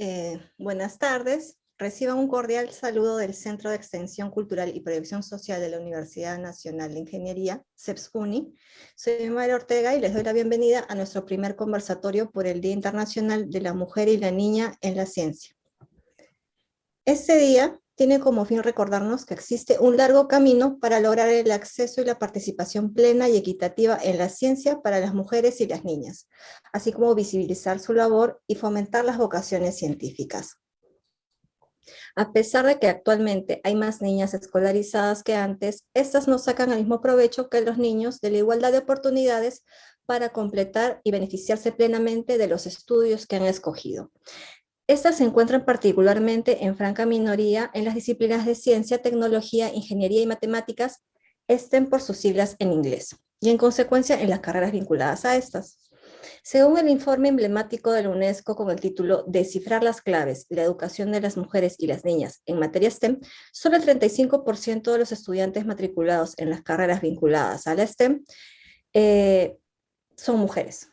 Eh, buenas tardes. Reciban un cordial saludo del Centro de Extensión Cultural y Proyección Social de la Universidad Nacional de Ingeniería, CEPSCUNI. Soy María Ortega y les doy la bienvenida a nuestro primer conversatorio por el Día Internacional de la Mujer y la Niña en la Ciencia. Este día tiene como fin recordarnos que existe un largo camino para lograr el acceso y la participación plena y equitativa en la ciencia para las mujeres y las niñas, así como visibilizar su labor y fomentar las vocaciones científicas. A pesar de que actualmente hay más niñas escolarizadas que antes, estas no sacan el mismo provecho que los niños de la igualdad de oportunidades para completar y beneficiarse plenamente de los estudios que han escogido. Estas se encuentran particularmente en franca minoría en las disciplinas de ciencia, tecnología, ingeniería y matemáticas, estén por sus siglas en inglés, y en consecuencia en las carreras vinculadas a estas. Según el informe emblemático de la UNESCO con el título Descifrar las claves, la educación de las mujeres y las niñas en materia STEM, solo el 35% de los estudiantes matriculados en las carreras vinculadas a la STEM eh, son mujeres.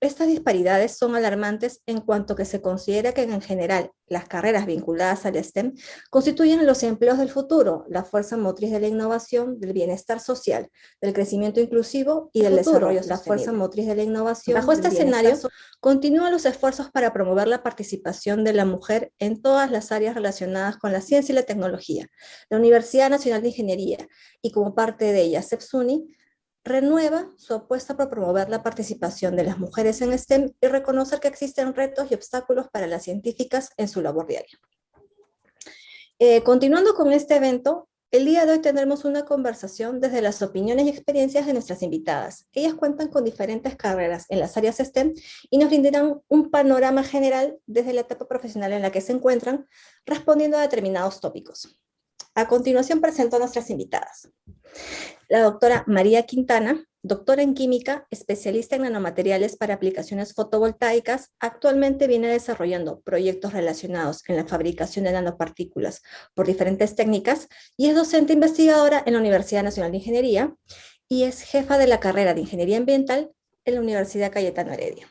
Estas disparidades son alarmantes en cuanto que se considera que en general las carreras vinculadas al STEM constituyen los empleos del futuro, la fuerza motriz de la innovación, del bienestar social, del crecimiento inclusivo y del desarrollo la fuerza motriz de la innovación. Bajo este escenario, continúan los esfuerzos para promover la participación de la mujer en todas las áreas relacionadas con la ciencia y la tecnología. La Universidad Nacional de Ingeniería y como parte de ella, CEPSUNI, renueva su apuesta por promover la participación de las mujeres en STEM y reconocer que existen retos y obstáculos para las científicas en su labor diaria. Eh, continuando con este evento, el día de hoy tendremos una conversación desde las opiniones y experiencias de nuestras invitadas. Ellas cuentan con diferentes carreras en las áreas STEM y nos brindarán un panorama general desde la etapa profesional en la que se encuentran, respondiendo a determinados tópicos. A continuación presento a nuestras invitadas. La doctora María Quintana, doctora en química, especialista en nanomateriales para aplicaciones fotovoltaicas, actualmente viene desarrollando proyectos relacionados en la fabricación de nanopartículas por diferentes técnicas y es docente investigadora en la Universidad Nacional de Ingeniería y es jefa de la carrera de Ingeniería Ambiental en la Universidad Cayetano Heredia.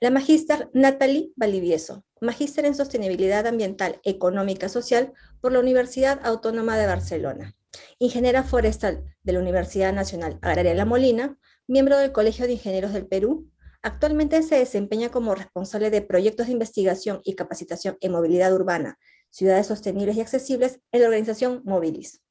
La magíster Natalie Valivieso, magíster en Sostenibilidad Ambiental, Económica Social por la Universidad Autónoma de Barcelona. Ingeniera forestal de la Universidad Nacional Agraria La Molina, miembro del Colegio de Ingenieros del Perú, actualmente se desempeña como responsable de proyectos de investigación y capacitación en movilidad urbana, ciudades sostenibles y accesibles en la organización Mobilis.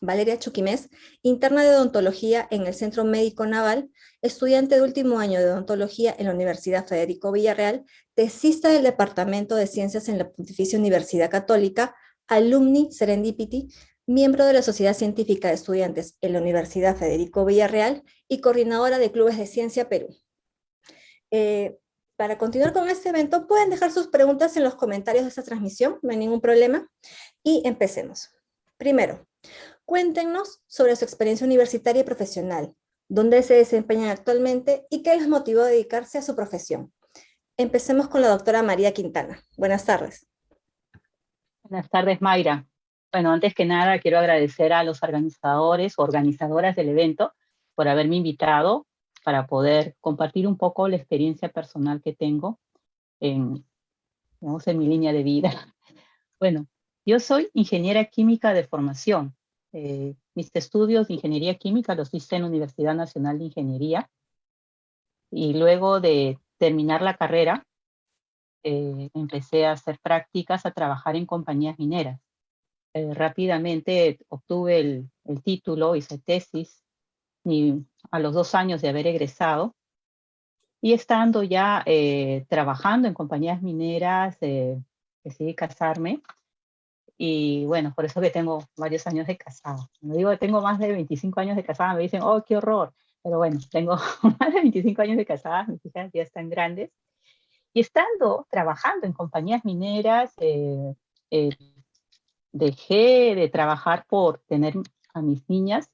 Valeria Chuquimés, interna de odontología en el Centro Médico Naval, estudiante de último año de odontología en la Universidad Federico Villarreal, tesista del Departamento de Ciencias en la Pontificia Universidad Católica, alumni Serendipity, miembro de la Sociedad Científica de Estudiantes en la Universidad Federico Villarreal y coordinadora de Clubes de Ciencia Perú. Eh, para continuar con este evento, pueden dejar sus preguntas en los comentarios de esta transmisión, no hay ningún problema, y empecemos. Primero, Cuéntenos sobre su experiencia universitaria y profesional, dónde se desempeñan actualmente y qué les motivó a dedicarse a su profesión. Empecemos con la doctora María Quintana. Buenas tardes. Buenas tardes, Mayra. Bueno, antes que nada quiero agradecer a los organizadores o organizadoras del evento por haberme invitado para poder compartir un poco la experiencia personal que tengo en, en mi línea de vida. Bueno, yo soy ingeniera química de formación. Eh, mis estudios de ingeniería química los hice en la Universidad Nacional de Ingeniería y luego de terminar la carrera eh, empecé a hacer prácticas, a trabajar en compañías mineras. Eh, rápidamente obtuve el, el, título, hice tesis y a los dos años de haber egresado y estando ya trabajando en compañías mineras, decidí casarme y bueno, por eso que tengo varios años de casada. No digo que tengo más de 25 años de casada, me dicen, oh, qué horror. Pero bueno, tengo más de 25 años de casada, mis hijas ya están grandes. Y estando trabajando en compañías mineras, eh, eh, dejé de trabajar por tener a mis niñas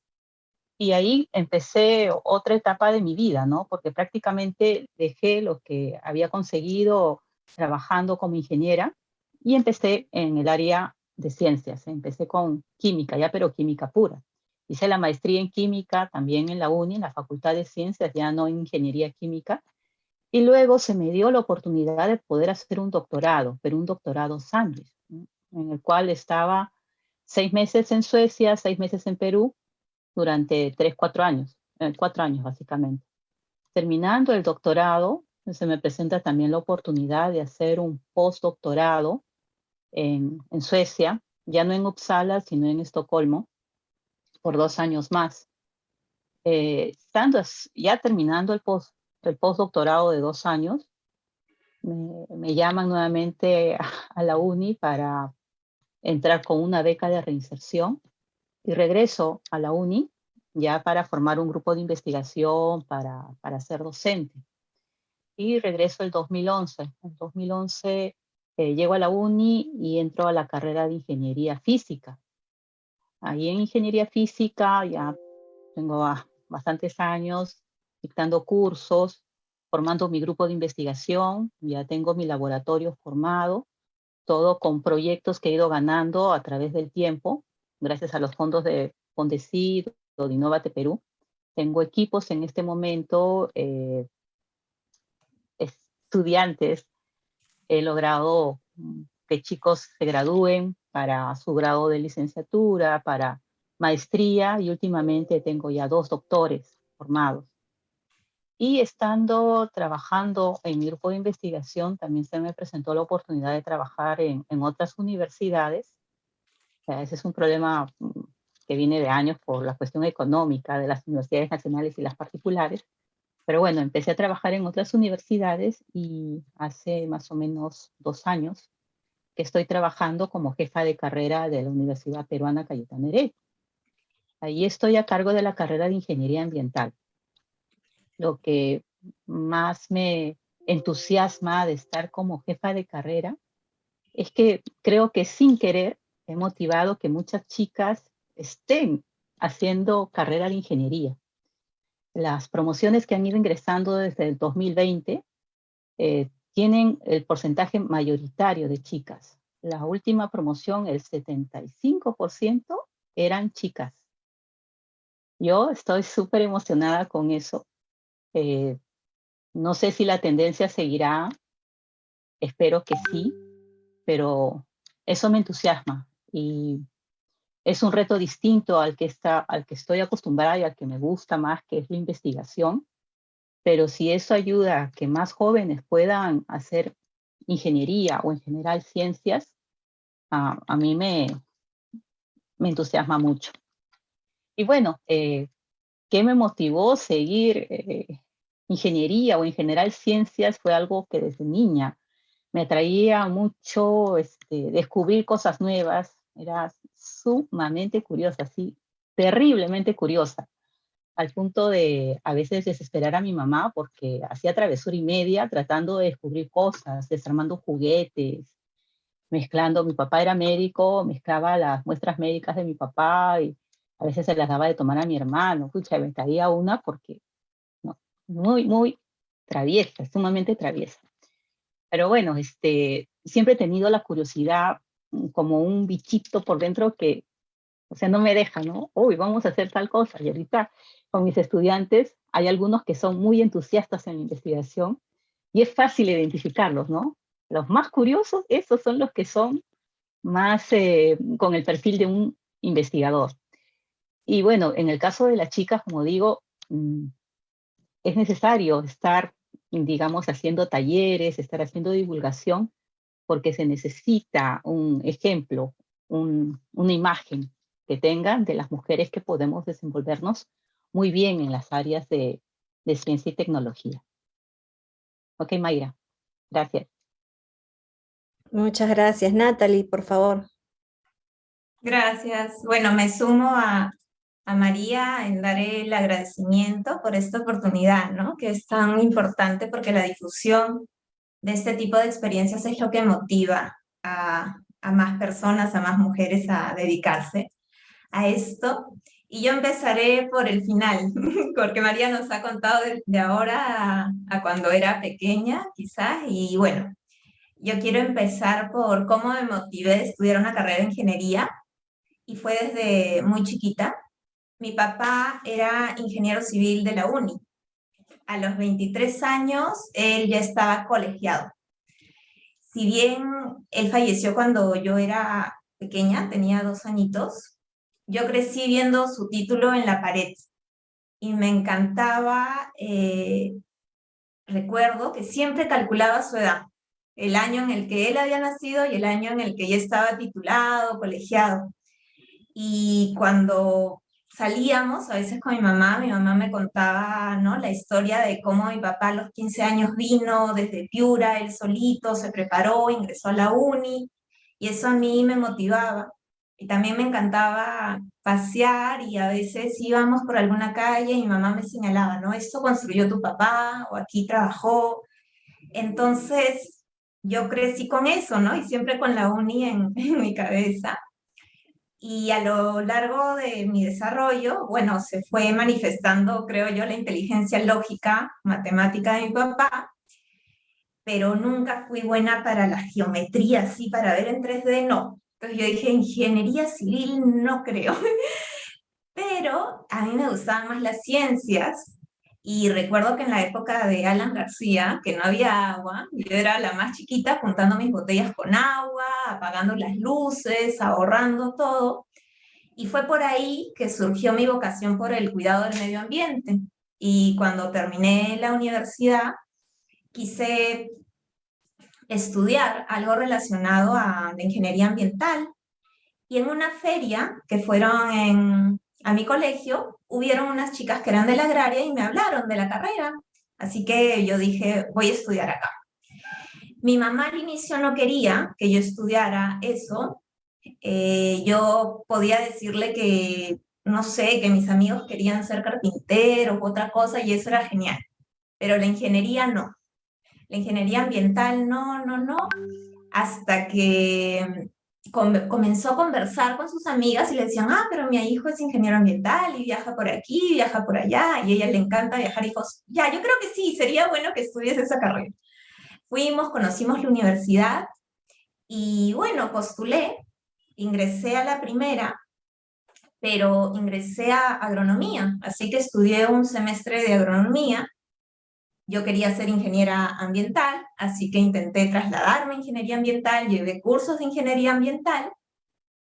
y ahí empecé otra etapa de mi vida, ¿no? Porque prácticamente dejé lo que había conseguido trabajando como ingeniera y empecé en el área de ciencias. Empecé con química, ya pero química pura. Hice la maestría en química también en la UNI, en la Facultad de Ciencias, ya no en ingeniería química. Y luego se me dio la oportunidad de poder hacer un doctorado, pero un doctorado sándwich, en el cual estaba seis meses en Suecia, seis meses en Perú, durante tres, cuatro años, eh, cuatro años básicamente. Terminando el doctorado, se me presenta también la oportunidad de hacer un postdoctorado en, en Suecia, ya no en Uppsala, sino en Estocolmo, por dos años más. Eh, estando ya terminando el post, el postdoctorado de dos años, me, llaman nuevamente a, la uni para entrar con una beca de reinserción y regreso a la uni ya para formar un grupo de investigación, para, para ser docente. Y regreso el 2011. En 2011 eh, llego a la uni y entro a la carrera de ingeniería física. Ahí en ingeniería física ya tengo bastantes años dictando cursos, formando mi grupo de investigación, ya tengo mi laboratorio formado, todo con proyectos que he ido ganando a través del tiempo, gracias a los fondos de Fondesid o de Innovate Perú. Tengo equipos en este momento, eh, estudiantes, he logrado que chicos se gradúen para su grado de licenciatura, para maestría y últimamente tengo ya dos doctores formados. Y estando trabajando en mi grupo de investigación, también se me presentó la oportunidad de trabajar en, en otras universidades. ese es un problema mm, que viene de años por la cuestión económica de las universidades nacionales y las particulares. Pero bueno, empecé a trabajar en otras universidades y hace más o menos dos años que estoy trabajando como jefa de carrera de la Universidad Peruana Cayetano Heredia. Ahí estoy a cargo de la carrera de Ingeniería Ambiental. Lo que más me entusiasma de estar como jefa de carrera es que creo que sin querer he motivado que muchas chicas estén haciendo carrera de ingeniería. Las promociones que han ido ingresando desde el 2020 eh, tienen el porcentaje mayoritario de chicas. La última promoción, el 75% eran chicas. Yo estoy súper emocionada con eso. Eh, no sé si la tendencia seguirá, espero que sí, pero eso me entusiasma y es un reto distinto al que, está, al que estoy acostumbrada y al que me gusta más, que es la investigación. Pero si eso ayuda a que más jóvenes puedan hacer ingeniería o en general ciencias, a mí me, me entusiasma mucho. Y bueno, eh, ¿qué me motivó seguir eh, ingeniería o en general ciencias? Fue algo que desde niña me atraía mucho este, descubrir cosas nuevas. Era sumamente curiosa, sí, terriblemente curiosa, al punto de a veces desesperar a mi mamá porque hacía travesura y media tratando de descubrir cosas, desarmando juguetes, mezclando, mi papá era médico, mezclaba las muestras médicas de mi papá y a veces se las daba de tomar a mi hermano, escucha, me traía una porque, no, muy, muy traviesa, sumamente traviesa. Pero bueno, este, siempre he tenido la curiosidad como un bichito por dentro que, o sea, no me deja, ¿no? Uy, vamos a hacer tal cosa. Y ahorita con mis estudiantes hay algunos que son muy entusiastas en la investigación y es fácil identificarlos, ¿no? Los más curiosos, esos son los que son más eh, con el perfil de un investigador. Y bueno, en el caso de las chicas, como digo, mm, es necesario estar, digamos, haciendo talleres, estar haciendo divulgación, porque se necesita un ejemplo, una imagen que tengan de las mujeres que podemos desenvolvernos muy bien en las áreas de, de ciencia y tecnología. Ok, Mayra, gracias. Muchas gracias. Natalie, por favor. Gracias. Bueno, me sumo a, a María en dar el agradecimiento por esta oportunidad, ¿no? que es tan importante porque la difusión de este tipo de experiencias es lo que motiva a, más personas, a más mujeres a dedicarse a esto. Y yo empezaré por el final, porque María nos ha contado de, ahora a, a, cuando era pequeña, quizás, y bueno, yo quiero empezar por cómo me motivé a estudiar una carrera de ingeniería, y fue desde muy chiquita. Mi papá era ingeniero civil de la UNI a los 23 años, él ya estaba colegiado. Si bien él falleció cuando yo era pequeña, tenía dos añitos, yo crecí viendo su título en la pared y me encantaba, eh, recuerdo que siempre calculaba su edad, el año en el que él había nacido y el año en el que ya estaba titulado, colegiado. Y cuando salíamos, a veces con mi mamá, mi mamá me contaba ¿no? la historia de cómo mi papá a los 15 años vino desde Piura, él solito, se preparó, ingresó a la uni, y eso a mí me motivaba. Y también me encantaba pasear y a veces íbamos por alguna calle y mi mamá me señalaba, ¿no? Esto construyó tu papá o aquí trabajó. Entonces yo crecí con eso, ¿no? Y siempre con la uni en, en mi cabeza. Y a lo largo de mi desarrollo, bueno, se fue manifestando, creo yo, la inteligencia lógica, matemática de mi papá, pero nunca fui buena para la geometría, así para ver en 3D, no. Entonces yo dije, ingeniería civil no creo. Pero a mí me gustaban más las ciencias y recuerdo que en la época de Alan García, que no había agua, yo era la más chiquita juntando mis botellas con agua, apagando las luces, ahorrando todo. Y fue por ahí que surgió mi vocación por el cuidado del medio ambiente. Y cuando terminé la universidad, quise estudiar algo relacionado a la ingeniería ambiental. Y en una feria que fueron en, a mi colegio, hubieron unas chicas que eran de la agraria y me hablaron de la carrera. Así que yo dije, voy a estudiar acá. Mi mamá al inicio no quería que yo estudiara eso. Eh, yo podía decirle que, no sé, que mis amigos querían ser carpinteros o otra cosa y eso era genial. Pero la ingeniería no. La ingeniería ambiental no, no, no. Hasta que comenzó a conversar con sus amigas y le decían, ah, pero mi hijo es ingeniero ambiental y viaja por aquí, viaja por allá, y a ella le encanta viajar. Hijos, ya, yo creo que sí, sería bueno que estudies esa carrera. Fuimos, conocimos la universidad y bueno, postulé, ingresé a la primera, pero ingresé a agronomía, así que estudié un semestre de agronomía yo quería ser ingeniera ambiental, así que intenté trasladarme a ingeniería ambiental, llevé cursos de ingeniería ambiental,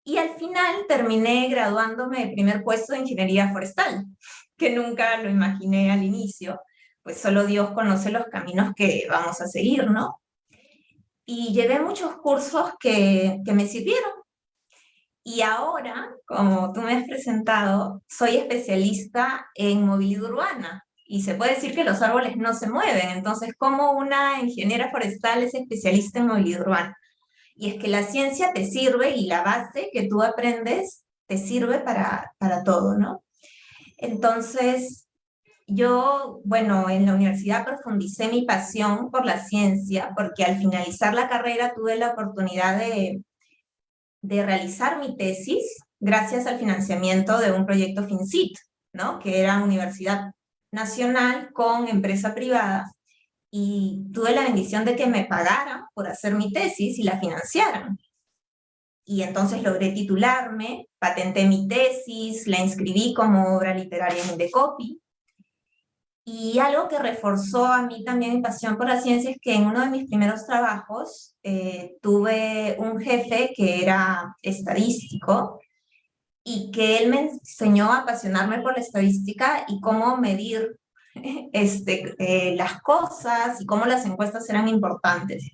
y al final terminé graduándome de primer puesto de ingeniería forestal, que nunca lo imaginé al inicio, pues solo Dios conoce los caminos que vamos a seguir, ¿no? Y llevé muchos cursos que, que me sirvieron. Y ahora, como tú me has presentado, soy especialista en movilidad urbana, y se puede decir que los árboles no se mueven. Entonces, ¿cómo una ingeniera forestal es especialista en movilidad urbana? Y es que la ciencia te sirve y la base que tú aprendes te sirve para, para todo, ¿no? Entonces, yo, bueno, en la universidad profundicé mi pasión por la ciencia, porque al finalizar la carrera tuve la oportunidad de, de realizar mi tesis gracias al financiamiento de un proyecto FinCit, ¿no? que era Universidad nacional con empresa privada y tuve la bendición de que me pagaran por hacer mi tesis y la financiaran. Y entonces logré titularme, patenté mi tesis, la inscribí como obra literaria en Indecopy. Y algo que reforzó a mí también mi pasión por la ciencia es que en uno de mis primeros trabajos eh, tuve un jefe que era estadístico y que él me enseñó a apasionarme por la estadística y cómo medir este, eh, las cosas y cómo las encuestas eran importantes.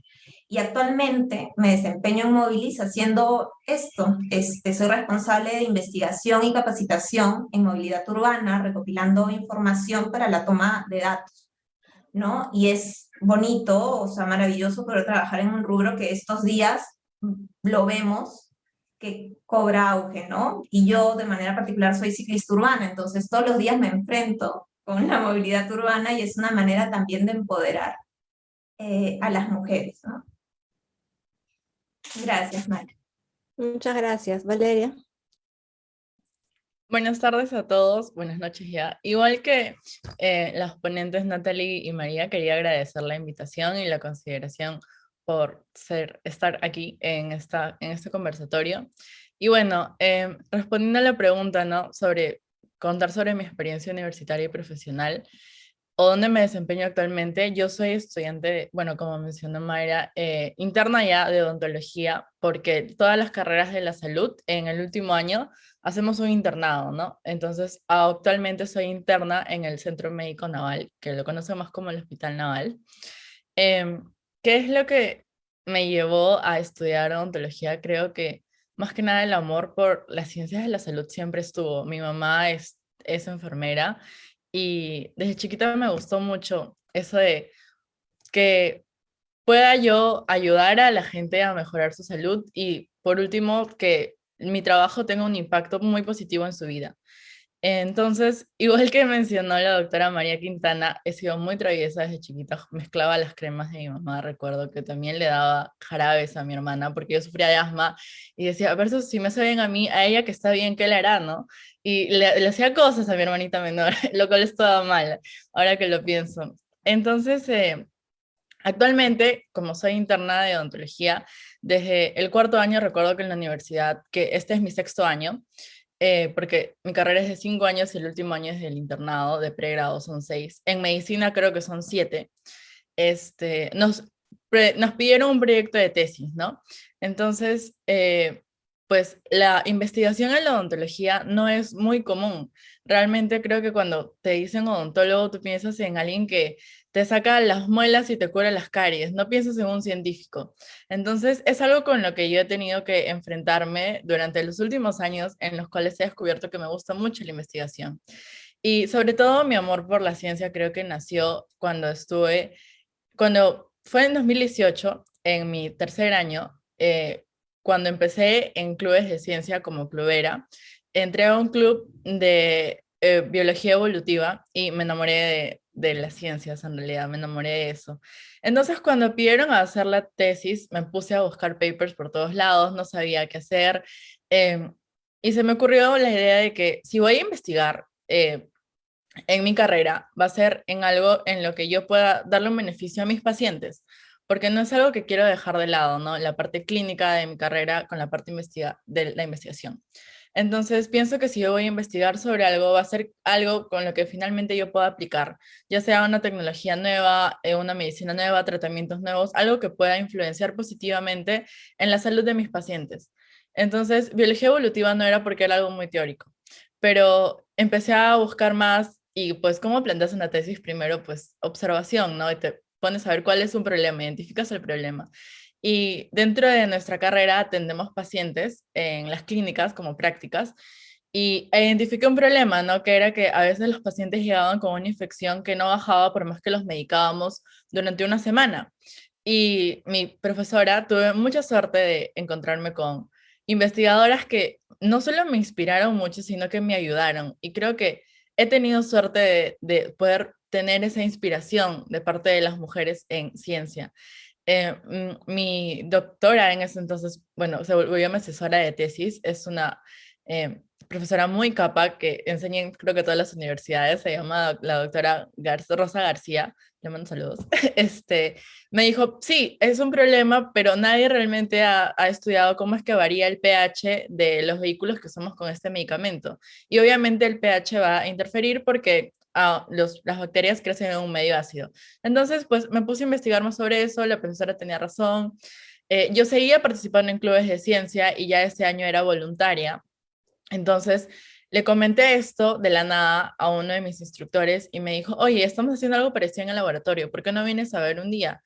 Y actualmente me desempeño en Movilis haciendo esto. Este, soy responsable de investigación y capacitación en movilidad urbana, recopilando información para la toma de datos. ¿no? Y es bonito, o sea, maravilloso poder trabajar en un rubro que estos días lo vemos que cobra auge, ¿no? Y yo de manera particular soy ciclista urbana, entonces todos los días me enfrento con la movilidad urbana y es una manera también de empoderar eh, a las mujeres, ¿no? Gracias, María. Muchas gracias. Valeria. Buenas tardes a todos, buenas noches ya. Igual que eh, las ponentes Natalie y María, quería agradecer la invitación y la consideración por ser, estar aquí en, esta, en este conversatorio. Y bueno, em, respondiendo a la pregunta, ¿no? Sobre contar sobre mi experiencia universitaria y profesional, o dónde me desempeño actualmente, yo soy estudiante, bueno, como mencionó Mayra, eh, interna ya de odontología, porque todas las carreras de la salud en el último año hacemos un internado, ¿no? Entonces, actualmente soy interna en el Centro Médico Naval, que lo conocemos como el Hospital Naval. Em, ¿Qué es lo que me llevó a estudiar odontología? Creo que más que nada el amor por las ciencias de la salud siempre estuvo. Mi mamá es, enfermera y desde chiquita me gustó mucho eso de que pueda yo ayudar a la gente a mejorar su salud y por último que mi trabajo tenga un impacto muy positivo en su vida. Entonces, igual que mencionó la doctora María Quintana, he sido muy traviesa desde chiquita, mezclaba las cremas de mi mamá, recuerdo que también le daba jarabes a mi hermana porque yo sufría de asma y decía, a ver si me saben a mí, a ella que está bien, ¿qué le hará, no? Y le, hacía cosas a mi hermanita menor, lo cual estaba mal, ahora que lo pienso. Entonces, eh, actualmente, como soy interna de odontología, desde el cuarto año recuerdo que en la universidad, que este es mi sexto año, eh, porque mi carrera es de cinco años y el último año es del internado, de pregrado son seis. En medicina creo que son siete. Este, nos, nos pidieron un proyecto de tesis, ¿no? Entonces, eh, pues la investigación en la odontología no es muy común. Realmente creo que cuando te dicen odontólogo, tú piensas en alguien que te saca las muelas y te cura las caries, no piensas en un científico. Entonces, es algo con lo que yo he tenido que enfrentarme durante los últimos años en los cuales he descubierto que me gusta mucho la investigación. Y sobre todo mi amor por la ciencia creo que nació cuando estuve, cuando fue en 2018, en mi tercer año, eh, cuando empecé en clubes de ciencia como clubera, entré a un club de eh, biología evolutiva y me enamoré de, de las ciencias, en realidad, me enamoré de eso. Entonces, cuando pidieron hacer la tesis, me puse a buscar papers por todos lados, no sabía qué hacer, em, y se me ocurrió la idea de que si voy a investigar eh, en mi carrera, va a ser en algo en lo que yo pueda darle un beneficio a mis pacientes, porque no es algo que quiero dejar de lado, ¿no? La parte clínica de mi carrera con la parte investiga de la investigación. Entonces pienso que si yo voy a investigar sobre algo, va a ser algo con lo que finalmente yo pueda aplicar, ya sea una tecnología nueva, eh, una medicina nueva, tratamientos nuevos, algo que pueda influenciar positivamente en la salud de mis pacientes. Entonces, biología evolutiva no era porque era algo muy teórico, pero empecé a buscar más y pues cómo planteas una tesis primero, pues observación, ¿no? Y te pones a ver cuál es un problema, identificas el problema. Y dentro de nuestra carrera atendemos pacientes en las clínicas como prácticas y identifiqué un problema, ¿no? Que era que a veces los pacientes llegaban con una infección que no bajaba por más que los medicábamos durante una semana. Y mi profesora, tuve mucha suerte de encontrarme con investigadoras que no solo me inspiraron mucho, sino que me ayudaron. Y creo que he tenido suerte de, de poder tener esa inspiración de parte de las mujeres en ciencia. Eh, mm, mi doctora en ese entonces, bueno, se volvió mi asesora de tesis, es una eh, profesora muy capa que enseña en creo que todas las universidades, se llama la doctora Rosa García, le mando saludos, este, me dijo, sí, es un problema, pero nadie realmente ha, ha, estudiado cómo es que varía el pH de los vehículos que usamos con este medicamento. Y obviamente el pH va a interferir porque las bacterias crecen en un medio ácido. Entonces, pues me puse a investigar más sobre eso, la profesora tenía razón. Eh, yo seguía participando en clubes de ciencia y ya este año era voluntaria. Entonces, le comenté esto de la nada a uno de mis instructores y me dijo, oye, estamos haciendo algo parecido en el laboratorio, ¿por qué no vienes a ver un día?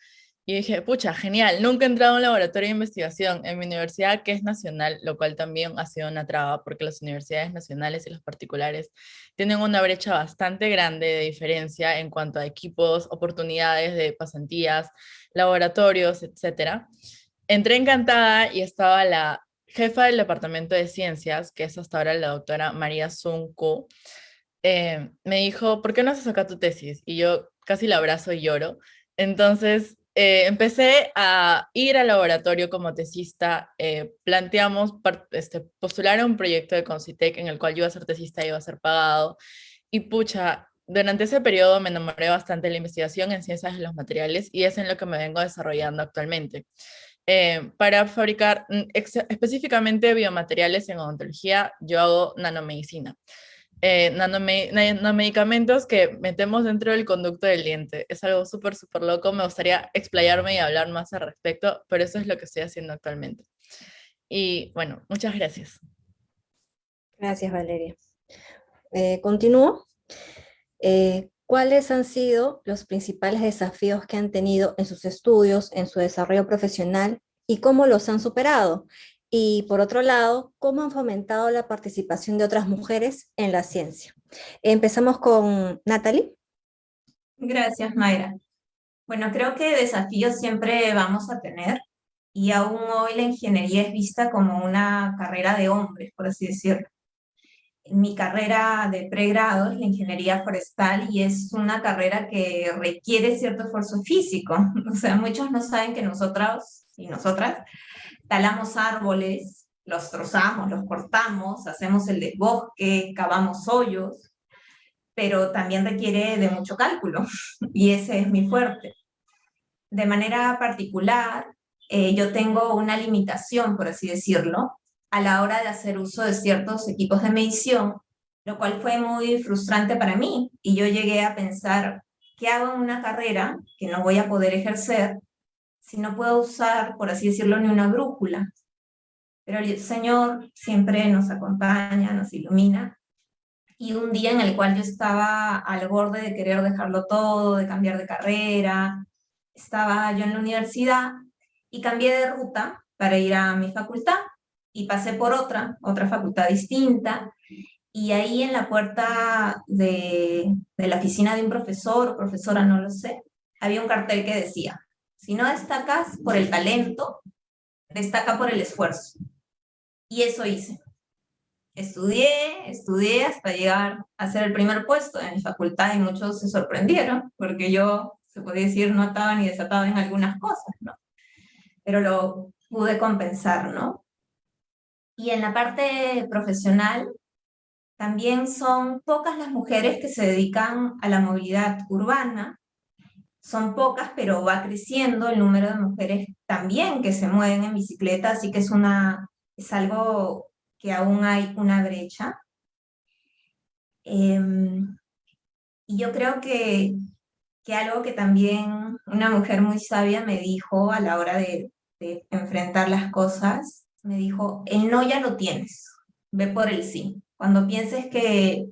Y dije, pucha, genial, nunca he entrado a un laboratorio de investigación en mi universidad, que es nacional, lo cual también ha sido una traba, porque las universidades nacionales y las particulares tienen una brecha bastante grande de diferencia en cuanto a equipos, oportunidades de pasantías, laboratorios, etc. Entré encantada y estaba la jefa del departamento de ciencias, que es hasta ahora la doctora María Zunku, eh, me dijo, ¿por qué no haces acá tu tesis? Y yo casi la abrazo y lloro. Entonces eh, empecé a ir al laboratorio como tesista, eh, planteamos este, postular a un proyecto de Concitec en el cual yo iba a ser tesista y iba a ser pagado, y pucha, durante ese periodo me enamoré bastante de la investigación en ciencias de los materiales y es en lo que me vengo desarrollando actualmente. Eh, para fabricar mm, específicamente biomateriales en odontología, yo hago nanomedicina. Eh, nanomedicamentos que metemos dentro del conducto del diente. Es algo súper, súper loco. Me gustaría explayarme y hablar más al respecto, pero eso es lo que estoy haciendo actualmente. Y bueno, muchas gracias. Gracias, Valeria. Eh, continúo. Eh, ¿Cuáles han sido los principales desafíos que han tenido en sus estudios, en su desarrollo profesional y cómo los han superado? Y por otro lado, ¿cómo han fomentado la participación de otras mujeres en la ciencia? Empezamos con Natalie. Gracias, Mayra. Bueno, creo que desafíos siempre vamos a tener y aún hoy la ingeniería es vista como una carrera de hombres, por así decirlo mi carrera de pregrado es la ingeniería forestal y es una carrera que requiere cierto esfuerzo físico. O sea, muchos no saben que nosotros y nosotras talamos árboles, los trozamos, los cortamos, hacemos el desbosque, cavamos hoyos, pero también requiere de mucho cálculo y ese es mi fuerte. De manera particular, eh, yo tengo una limitación, por así decirlo, a la hora de hacer uso de ciertos equipos de medición, lo cual fue muy frustrante para mí. Y yo llegué a pensar, ¿qué hago en una carrera que no voy a poder ejercer si no puedo usar, por así decirlo, ni una brújula? Pero el Señor siempre nos acompaña, nos ilumina. Y un día en el cual yo estaba al borde de querer dejarlo todo, de cambiar de carrera, estaba yo en la universidad y cambié de ruta para ir a mi facultad y pasé por otra, otra facultad distinta, y ahí en la puerta de, de la oficina de un profesor o profesora, no lo sé, había un cartel que decía, si no destacas por el talento, destaca por el esfuerzo. Y eso hice. Estudié, estudié hasta llegar a ser el primer puesto en mi facultad y muchos se sorprendieron porque yo, se podía decir, no estaba ni desatado en algunas cosas, ¿no? Pero lo pude compensar, ¿no? Y en la parte profesional, también son pocas las mujeres que se dedican a la movilidad urbana. Son pocas, pero va creciendo el número de mujeres también que se mueven en bicicleta, así que es, una, es algo que aún hay una brecha. Em, y yo creo que, que algo que también una mujer muy sabia me dijo a la hora de, de enfrentar las cosas me dijo, el no ya lo tienes, ve por el sí. Cuando pienses que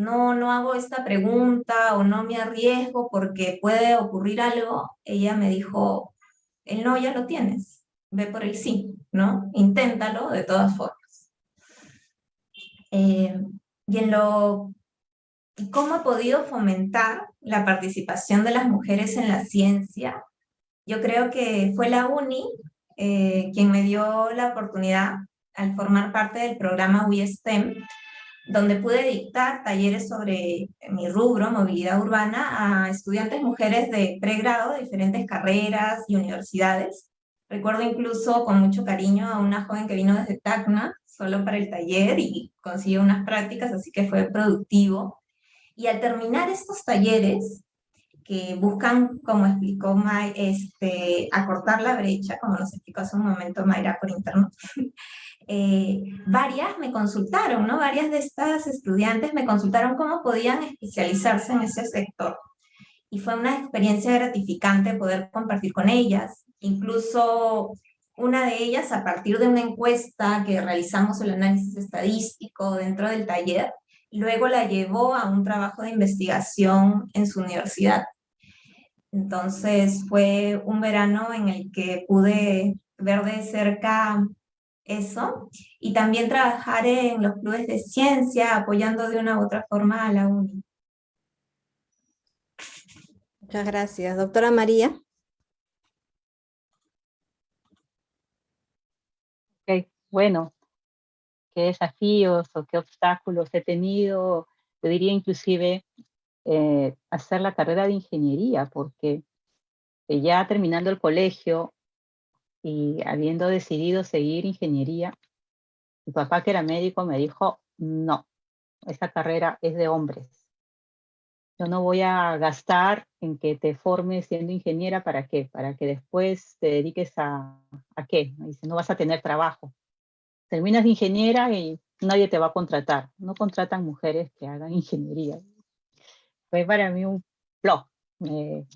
no, no hago esta pregunta o no me arriesgo porque puede ocurrir algo, ella me dijo, el no ya lo tienes, ve por el sí, ¿no? Inténtalo de todas formas. Eh, y en lo... ¿Cómo he podido fomentar la participación de las mujeres en la ciencia? Yo creo que fue la UNI eh, quien me dio la oportunidad al formar parte del programa WeSTEM, donde pude dictar talleres sobre mi rubro, movilidad urbana, a estudiantes mujeres de pregrado de diferentes carreras y universidades. Recuerdo incluso con mucho cariño a una joven que vino desde Tacna, solo para el taller, y consiguió unas prácticas, así que fue productivo. Y al terminar estos talleres, que buscan, como explicó May, este, acortar la brecha, como nos explicó hace un momento Mayra por internet. Eh, varias me consultaron, ¿no? Varias de estas estudiantes me consultaron cómo podían especializarse en ese sector. Y fue una experiencia gratificante poder compartir con ellas. Incluso una de ellas, a partir de una encuesta que realizamos el análisis estadístico dentro del taller, luego la llevó a un trabajo de investigación en su universidad. Entonces fue un verano en el que pude ver de cerca eso y también trabajar en los clubes de ciencia apoyando de una u otra forma a la UNI. Muchas gracias. Doctora María. bueno, qué desafíos o qué obstáculos he tenido, yo diría inclusive eh, hacer la carrera de ingeniería, porque ya terminando el colegio y habiendo decidido seguir ingeniería, mi papá que era médico me dijo, no, esta carrera es de hombres. Yo no voy a gastar en que te formes siendo ingeniera, ¿para qué? Para que después te dediques a, ¿a qué? dice, no vas a tener trabajo. Terminas de ingeniera y nadie te va a contratar. No contratan mujeres que hagan ingeniería. Fue para mí un flop. Me,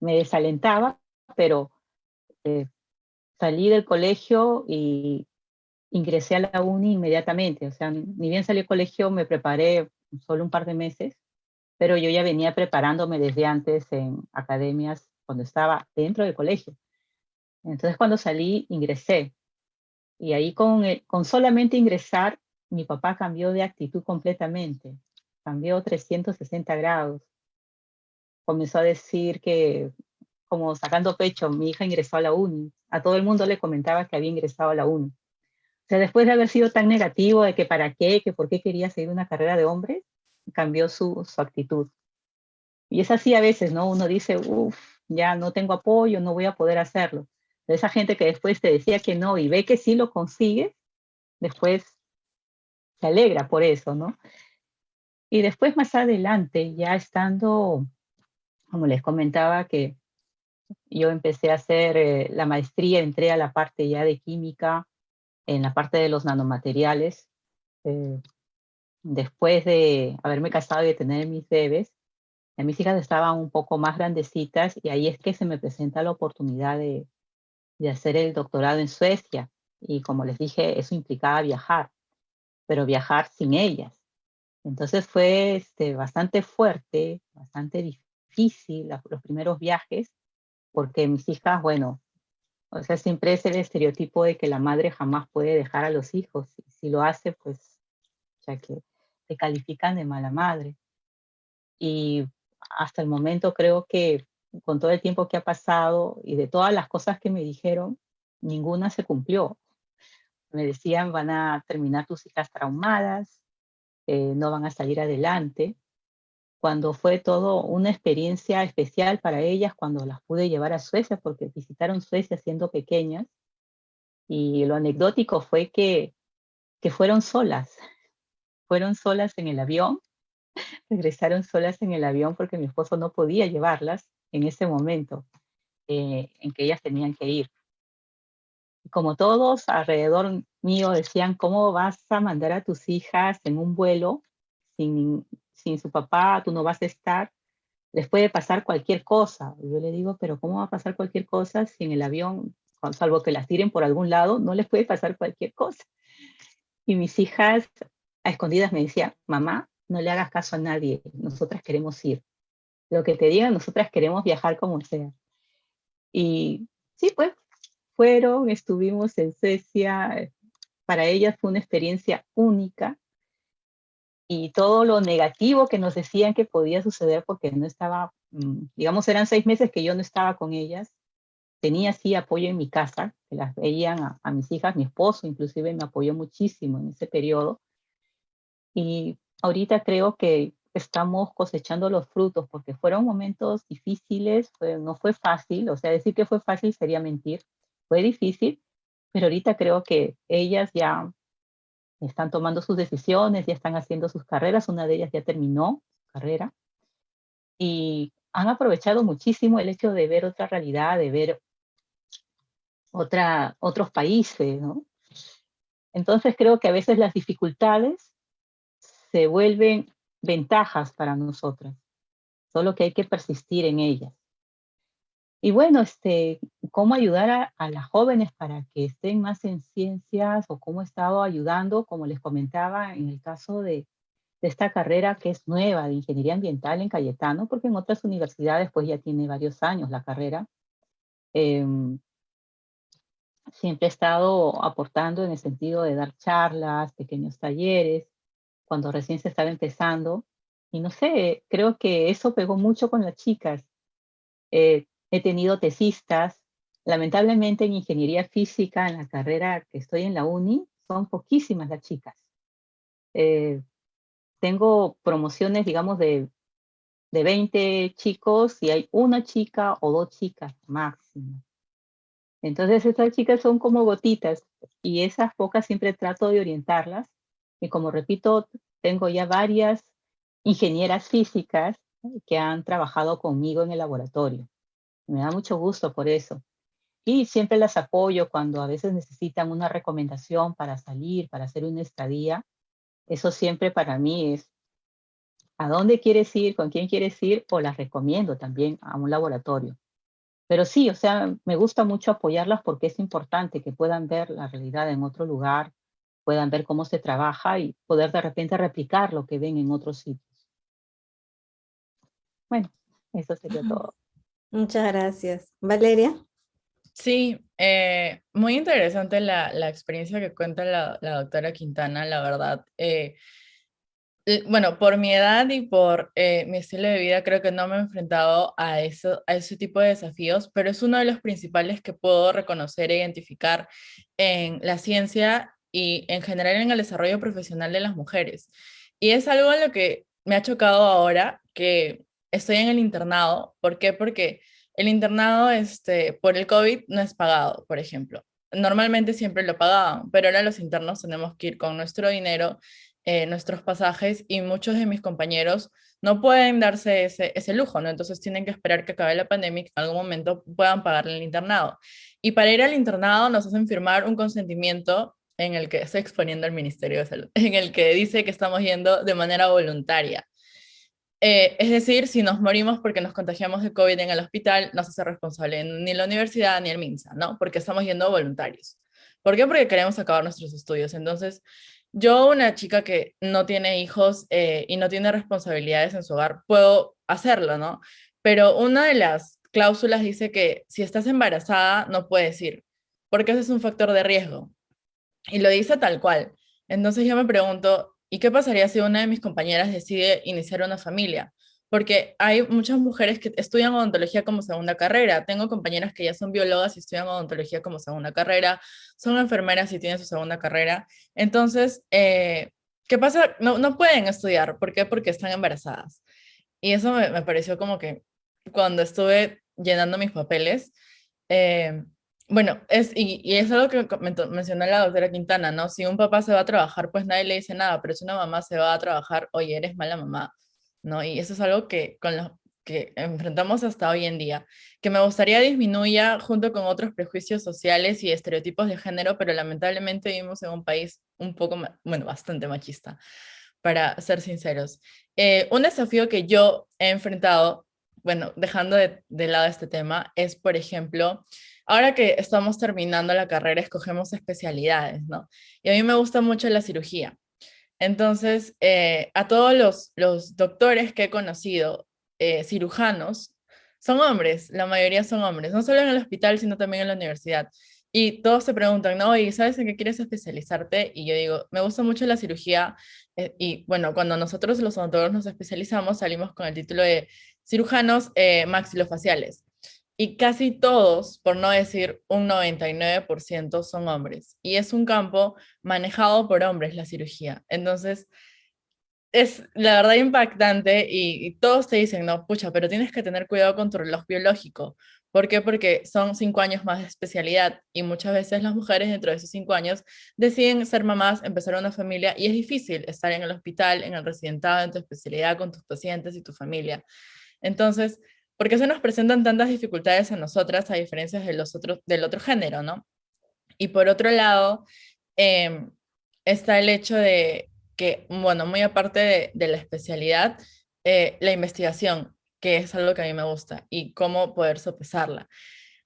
desalentaba, pero eh, salí del colegio y ingresé a la uni inmediatamente. O sea, ni bien salí del colegio, me preparé solo un par de meses, pero yo ya venía preparándome desde antes en academias cuando estaba dentro del colegio. Entonces cuando salí, ingresé. Y ahí con, con solamente ingresar, mi papá cambió de actitud completamente. Cambió 360 grados. Comenzó a decir que, como sacando pecho, mi hija ingresó a la uni. A todo el mundo le comentaba que había ingresado a la uni. O sea, después de haber sido tan negativo de que para qué, que por qué quería seguir una carrera de hombre, cambió su, su actitud. Y es así a veces, ¿no? Uno dice, uff, ya no tengo apoyo, no voy a poder hacerlo. esa gente que después te decía que no y ve que sí lo consigue, después se alegra por eso, ¿no? Y después más adelante, ya estando, como les comentaba, que yo empecé a hacer eh, la maestría, entré a la parte ya de química, en la parte de los nanomateriales. Eh, después de haberme casado y de tener mis bebés, mis hijas estaban un poco más grandecitas y ahí es que se me presenta la oportunidad de, de hacer el doctorado en Suecia. Y como les dije, eso implicaba viajar, pero viajar sin ellas. Entonces fue este, bastante fuerte, bastante difícil los primeros viajes, porque mis hijas, bueno, o sea, siempre es el estereotipo de que la madre jamás puede dejar a los hijos. Y si lo hace, pues, ya que te califican de mala madre. Y hasta el momento creo que con todo el tiempo que ha pasado y de todas las cosas que me dijeron, ninguna se cumplió. Me decían, van a terminar tus hijas traumadas, eh, no van a salir adelante, cuando fue todo una experiencia especial para ellas cuando las pude llevar a Suecia, porque visitaron Suecia siendo pequeñas, y lo anecdótico fue que, que fueron solas, fueron solas en el avión, regresaron solas en el avión porque mi esposo no podía llevarlas en ese momento eh, en que ellas tenían que ir. Como todos alrededor mío decían, ¿cómo vas a mandar a tus hijas en un vuelo sin, sin su papá, tú no vas a estar? Les puede pasar cualquier cosa. yo le digo, pero ¿cómo va a pasar cualquier cosa si en el avión, salvo que las tiren por algún lado, no les puede pasar cualquier cosa? Y mis hijas a escondidas me decían, mamá, no le hagas caso a nadie, nosotras queremos ir. Lo que te digan, nosotras queremos viajar como sea. Y sí, pues, fueron, estuvimos en Suecia, para ellas fue una experiencia única, y todo lo negativo que nos decían que podía suceder porque no estaba, mm, digamos, eran seis meses que yo no estaba con ellas, tenía sí apoyo en mi casa, que las veían a, a mis hijas, mi esposo inclusive me apoyó muchísimo en ese periodo, y ahorita creo que estamos cosechando los frutos porque fueron momentos difíciles, no fue fácil, o sea, decir que fue fácil sería mentir, fue difícil, pero ahorita creo que ellas ya están tomando sus decisiones, ya están haciendo sus carreras, una de ellas ya terminó su carrera, y han aprovechado muchísimo el hecho de ver otra realidad, de ver otra, otros países. Entonces creo que a veces las dificultades se vuelven ventajas para nosotras, solo que hay que persistir en ellas. Y bueno, este, cómo ayudar a, las jóvenes para que estén más en ciencias o cómo he estado ayudando, como les comentaba, en el caso de, esta carrera que es nueva de ingeniería ambiental en Cayetano, porque en otras universidades pues ya tiene varios años la carrera. Em, siempre he estado aportando en el sentido de dar charlas, pequeños talleres, cuando recién se estaba empezando. Y no sé, creo que eso pegó mucho con las chicas. Eh, he tenido tesistas. Lamentablemente en ingeniería física, en la carrera que estoy en la uni, son poquísimas las chicas. Eh, tengo promociones, digamos, de, de 20 chicos y hay una chica o dos chicas máximo. Entonces estas chicas son como gotitas y esas pocas siempre trato de orientarlas y como repito, tengo ya varias ingenieras físicas que han trabajado conmigo en el laboratorio. Me da mucho gusto por eso. y siempre las apoyo cuando a veces necesitan una recomendación para salir, para hacer una estadía. Eso siempre para mí es a dónde quieres ir, con quién quieres ir, o las recomiendo también a un laboratorio. Pero sí, o sea, me gusta mucho apoyarlas porque es importante que puedan ver la realidad en otro lugar, puedan ver cómo se trabaja y poder de repente replicar lo que ven en otros sitios. Bueno, eso sería todo. Muchas gracias. Valeria. Sí, eh, muy interesante la, la, experiencia que cuenta la, la doctora Quintana, la verdad. Eh, bueno, por mi edad y por eh, mi estilo de vida, creo que no me he enfrentado a, eso, a ese tipo de desafíos, pero es uno de los principales que puedo reconocer e identificar en la ciencia y en general en el desarrollo profesional de las mujeres. Y es algo en lo que me ha chocado ahora que estoy en el internado. ¿Por qué? Porque el internado este, por el COVID no es pagado, por ejemplo. Normalmente siempre lo pagaban, pero ahora los internos tenemos que ir con nuestro dinero eh, nuestros pasajes y muchos de mis compañeros no pueden darse ese, ese lujo, ¿no? Entonces tienen que esperar que acabe la pandemia y que en algún momento puedan pagarle el internado. Y para ir al internado nos hacen firmar un consentimiento en el que estoy exponiendo al Ministerio de Salud, en el que dice que estamos yendo de manera voluntaria. Eh, es decir, si nos morimos porque nos contagiamos de COVID en el hospital, no se hace responsable ni la universidad ni el MINSA, ¿no? Porque estamos yendo voluntarios. ¿Por qué? Porque queremos acabar nuestros estudios. Entonces, yo, una chica que no tiene hijos eh, y no tiene responsabilidades en su hogar, puedo hacerlo, ¿no? Pero una de las cláusulas dice que si estás embarazada no puedes ir, porque ese es un factor de riesgo. Y lo dice tal cual. Entonces yo me pregunto, ¿y qué pasaría si una de mis compañeras decide iniciar una familia? porque hay muchas mujeres que estudian odontología como segunda carrera. Tengo compañeras que ya son biólogas y estudian odontología como segunda carrera, son enfermeras y tienen su segunda carrera. Entonces, eh, ¿qué pasa? No, no pueden estudiar. ¿Por qué? Porque están embarazadas. Y eso me, pareció como que cuando estuve llenando mis papeles, eh, bueno, es, y, y, es algo que mencionó la doctora Quintana, ¿no? Si un papá se va a trabajar, pues nadie le dice nada, pero si una mamá se va a trabajar, oye, eres mala mamá ¿no? Y eso es algo que con lo que enfrentamos hasta hoy en día, que me gustaría disminuya junto con otros prejuicios sociales y estereotipos de género, pero lamentablemente vivimos en un país un poco, bueno, bastante machista, para ser sinceros. Eh, un desafío que yo he enfrentado, bueno, dejando de, de lado este tema, es, por ejemplo, ahora que estamos terminando la carrera, escogemos especialidades, ¿no? Y a mí me gusta mucho la cirugía. Entonces, eh, a todos los, los, doctores que he conocido, eh, cirujanos, son hombres, la mayoría son hombres, no solo en el hospital, sino también en la universidad. Y todos se preguntan, ¿no? ¿Y sabes en qué quieres especializarte? Y yo digo, me gusta mucho la cirugía. Eh, y bueno, cuando nosotros los odontólogos nos especializamos, salimos con el título de cirujanos maxilofaciales y casi todos, por no decir un 99%, son hombres. Y es un campo manejado por hombres, la cirugía. Entonces, es la verdad impactante y, todos te dicen, no, pucha, pero tienes que tener cuidado con tu reloj biológico. ¿Por qué? Porque son cinco años más de especialidad y muchas veces las mujeres dentro de esos cinco años deciden ser mamás, empezar una familia y es difícil estar en el hospital, en el residentado, en tu especialidad, con tus pacientes y tu familia. Entonces, ¿Por qué se nos presentan tantas dificultades a nosotras a diferencia de los otros, del otro género, no? Y por otro lado, em, está el hecho de que, bueno, muy aparte de, la especialidad, eh, la investigación, que es algo que a mí me gusta, y cómo poder sopesarla.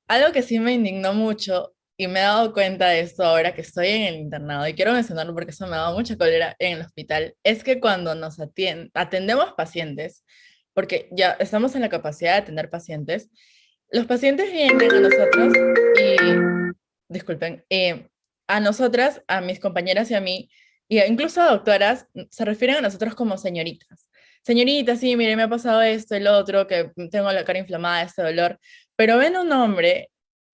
Algo que sí me indignó mucho, y me he dado cuenta de esto ahora que estoy en el internado, y quiero mencionarlo porque eso me ha dado mucha cólera en el hospital, es que cuando nos atendemos pacientes, porque ya estamos en la capacidad de tener pacientes. Los pacientes vienen a nosotros y, disculpen, eh, a nosotras, a mis compañeras y a mí, y incluso a doctoras, se refieren a nosotros como señoritas. Señorita, sí, mire, me ha pasado esto, el otro, que tengo la cara inflamada, este dolor, pero ven un hombre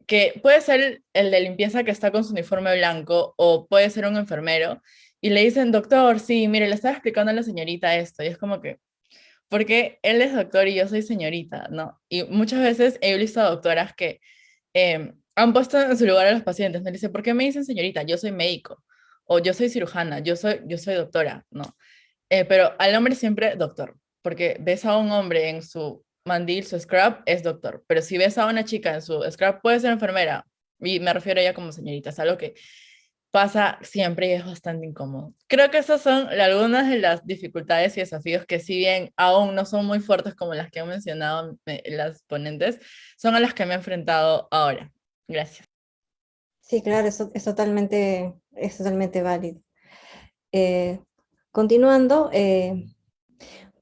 que puede ser el de limpieza que está con su uniforme blanco o puede ser un enfermero y le dicen, doctor, sí, mire, le estaba explicando a la señorita esto y es como que, porque él es doctor y yo soy señorita, ¿no? Y muchas veces he visto a doctoras que em, han puesto en su lugar a los pacientes, me dice, ¿por qué me dicen señorita? Yo soy médico, o yo soy cirujana, yo soy, yo soy doctora, ¿no? Eh, pero al hombre siempre doctor, porque ves a un hombre en su mandil, su scrub, es doctor, pero si ves a una chica en su scrub, puede ser enfermera, Y me refiero a ella como señorita, es algo que pasa siempre y es bastante incómodo. Creo que esas son algunas de las dificultades y desafíos que si bien aún no son muy fuertes como las que han mencionado las ponentes, son a las que me he enfrentado ahora. Gracias. Sí, claro, eso es totalmente, es totalmente válido. Eh, continuando, eh,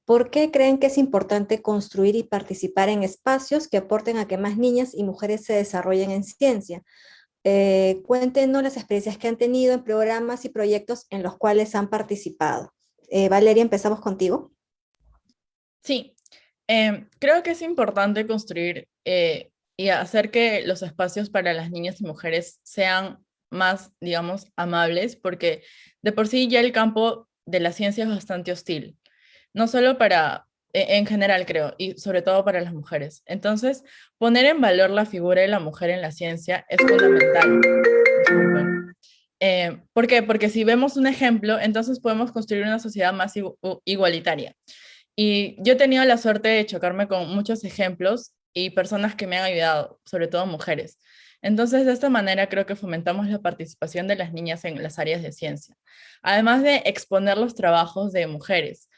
¿por qué creen que es importante construir y participar en espacios que aporten a que más niñas y mujeres se desarrollen en ciencia? Eh, cuéntenos las experiencias que han tenido en programas y proyectos en los cuales han participado. Eh, Valeria, empezamos contigo. Sí, em, creo que es importante construir eh, y hacer que los espacios para las niñas y mujeres sean más, digamos, amables, porque de por sí ya el campo de la ciencia es bastante hostil, no solo para en general creo, y sobre todo para las mujeres. Entonces, poner en valor la figura de la mujer en la ciencia es fundamental. Eh, ¿Por qué? Porque si vemos un ejemplo, entonces podemos construir una sociedad más igualitaria. Y yo he tenido la suerte de chocarme con muchos ejemplos y personas que me han ayudado, sobre todo mujeres. Entonces, de esta manera creo que fomentamos la participación de las niñas en las áreas de ciencia, además de exponer los trabajos de mujeres.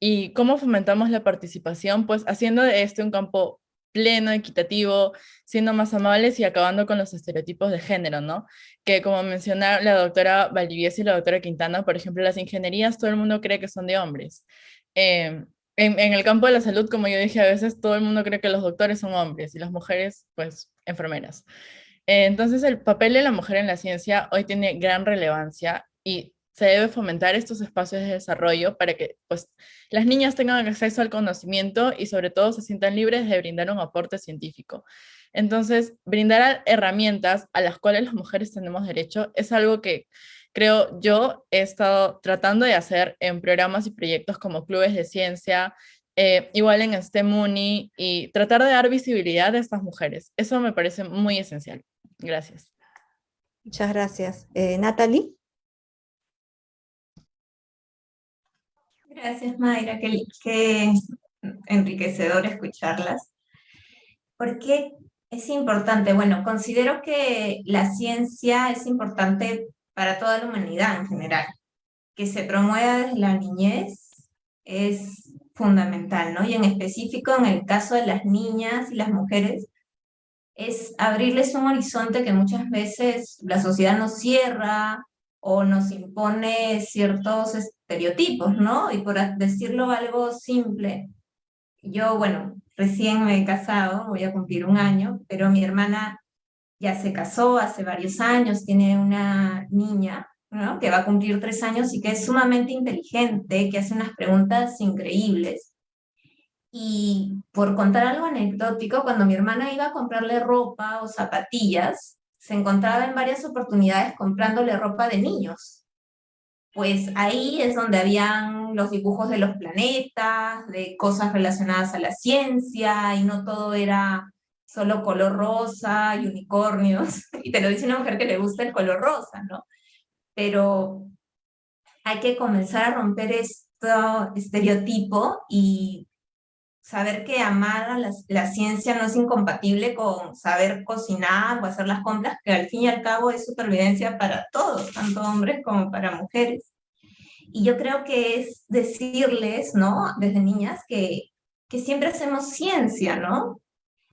¿Y cómo fomentamos la participación? Pues haciendo de este un campo pleno, equitativo, siendo más amables y acabando con los estereotipos de género, ¿no? Que como mencionaron la doctora Valdivies y la doctora Quintana, por ejemplo, las ingenierías todo el mundo cree que son de hombres. Em, en, el campo de la salud, como yo dije, a veces todo el mundo cree que los doctores son hombres y las mujeres, pues, enfermeras. entonces, el papel de la mujer en la ciencia hoy tiene gran relevancia y se debe fomentar estos espacios de desarrollo para que pues, las niñas tengan acceso al conocimiento y sobre todo se sientan libres de brindar un aporte científico. Entonces, brindar herramientas a las cuales las mujeres tenemos derecho es algo que creo yo he estado tratando de hacer en programas y proyectos como clubes de ciencia, eh, igual en STEMUNI, y tratar de dar visibilidad a estas mujeres. Eso me parece muy esencial. Gracias. Muchas gracias. Eh, Natalie. Gracias, Mayra, qué, enriquecedor escucharlas. ¿Por qué es importante? Bueno, considero que la ciencia es importante para toda la humanidad en general. Que se promueva desde la niñez es fundamental, ¿no? Y en específico en el caso de las niñas y las mujeres, es abrirles un horizonte que muchas veces la sociedad nos cierra o nos impone ciertos estereotipos, ¿no? Y por decirlo algo simple, yo, bueno, recién me he casado, voy a cumplir un año, pero mi hermana ya se casó hace varios años, tiene una niña, ¿no? Que va a cumplir tres años y que es sumamente inteligente, que hace unas preguntas increíbles. Y por contar algo anecdótico, cuando mi hermana iba a comprarle ropa o zapatillas, se encontraba en varias oportunidades comprándole ropa de niños. Pues ahí es donde habían los dibujos de los planetas, de cosas relacionadas a la ciencia, y no todo era solo color rosa y unicornios. Y te lo dice una mujer que le gusta el color rosa, ¿no? Pero hay que comenzar a romper este estereotipo y saber que amar a la, ciencia no es incompatible con saber cocinar o hacer las compras, que al fin y al cabo es supervivencia para todos, tanto hombres como para mujeres. Y yo creo que es decirles, ¿no? Desde niñas, que, que siempre hacemos ciencia, ¿no?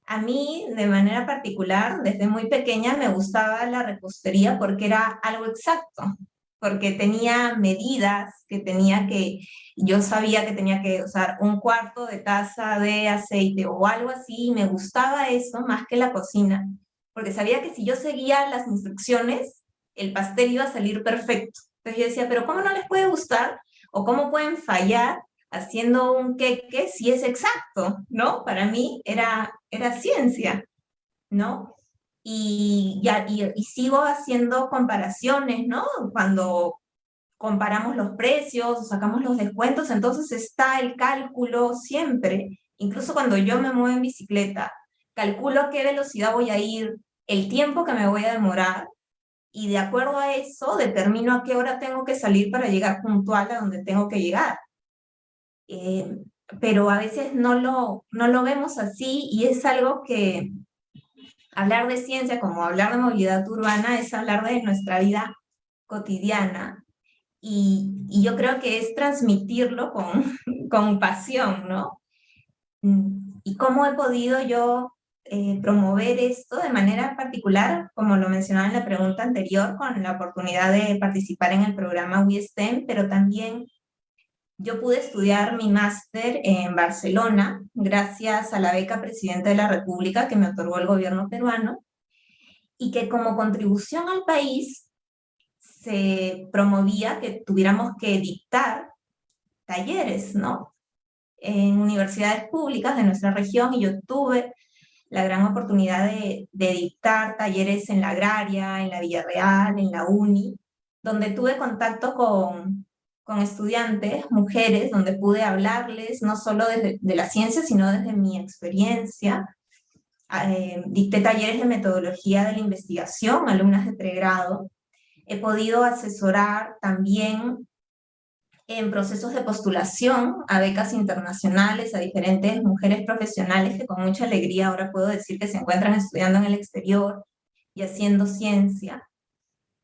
A mí, de manera particular, desde muy pequeña me gustaba la repostería porque era algo exacto porque tenía medidas que tenía que, yo sabía que tenía que usar un cuarto de taza de aceite o algo así, y me gustaba eso más que la cocina, porque sabía que si yo seguía las instrucciones, el pastel iba a salir perfecto. Entonces yo decía, pero ¿cómo no les puede gustar? ¿O cómo pueden fallar haciendo un queque si es exacto? ¿No? Para mí era, era ciencia, ¿no? Y, y, sigo haciendo comparaciones, ¿no? Cuando comparamos los precios, sacamos los descuentos, entonces está el cálculo siempre, incluso cuando yo me muevo en bicicleta, calculo a qué velocidad voy a ir, el tiempo que me voy a demorar, y de acuerdo a eso determino a qué hora tengo que salir para llegar puntual a donde tengo que llegar. Eh, pero a veces no lo, no lo vemos así y es algo que, hablar de ciencia como hablar de movilidad urbana es hablar de nuestra vida cotidiana y, y yo creo que es transmitirlo con, con pasión, ¿no? Y cómo he podido yo eh, promover esto de manera particular, como lo mencionaba en la pregunta anterior, con la oportunidad de participar en el programa WeSTEM, pero también yo pude estudiar mi máster en Barcelona gracias a la beca Presidente de la República que me otorgó el gobierno peruano y que como contribución al país se promovía que tuviéramos que dictar talleres, ¿no? En universidades públicas de nuestra región y yo tuve la gran oportunidad de, dictar talleres en la agraria, en la Villarreal, en la UNI, donde tuve contacto con, con estudiantes, mujeres, donde pude hablarles no solo desde de la ciencia, sino desde mi experiencia. Eh, dicté talleres de metodología de la investigación, alumnas de pregrado. He podido asesorar también en procesos de postulación a becas internacionales, a diferentes mujeres profesionales que con mucha alegría ahora puedo decir que se encuentran estudiando en el exterior y haciendo ciencia.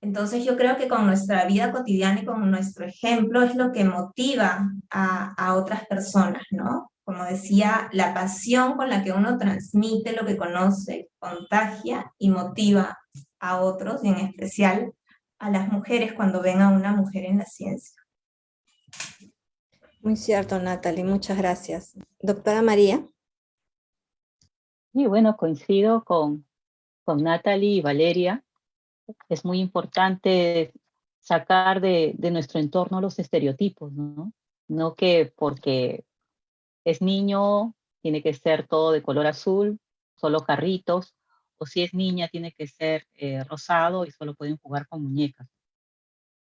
Entonces yo creo que con nuestra vida cotidiana y con nuestro ejemplo es lo que motiva a, a otras personas, ¿no? Como decía, la pasión con la que uno transmite lo que conoce, contagia y motiva a otros, y en especial a las mujeres cuando ven a una mujer en la ciencia. Muy cierto, Natalie, muchas gracias. Doctora María. Y bueno, coincido con, con Natalie y Valeria. Es muy importante sacar de, nuestro entorno los estereotipos, ¿no? No que porque es niño tiene que ser todo de color azul, solo carritos, o si es niña tiene que ser eh, rosado y solo pueden jugar con muñecas.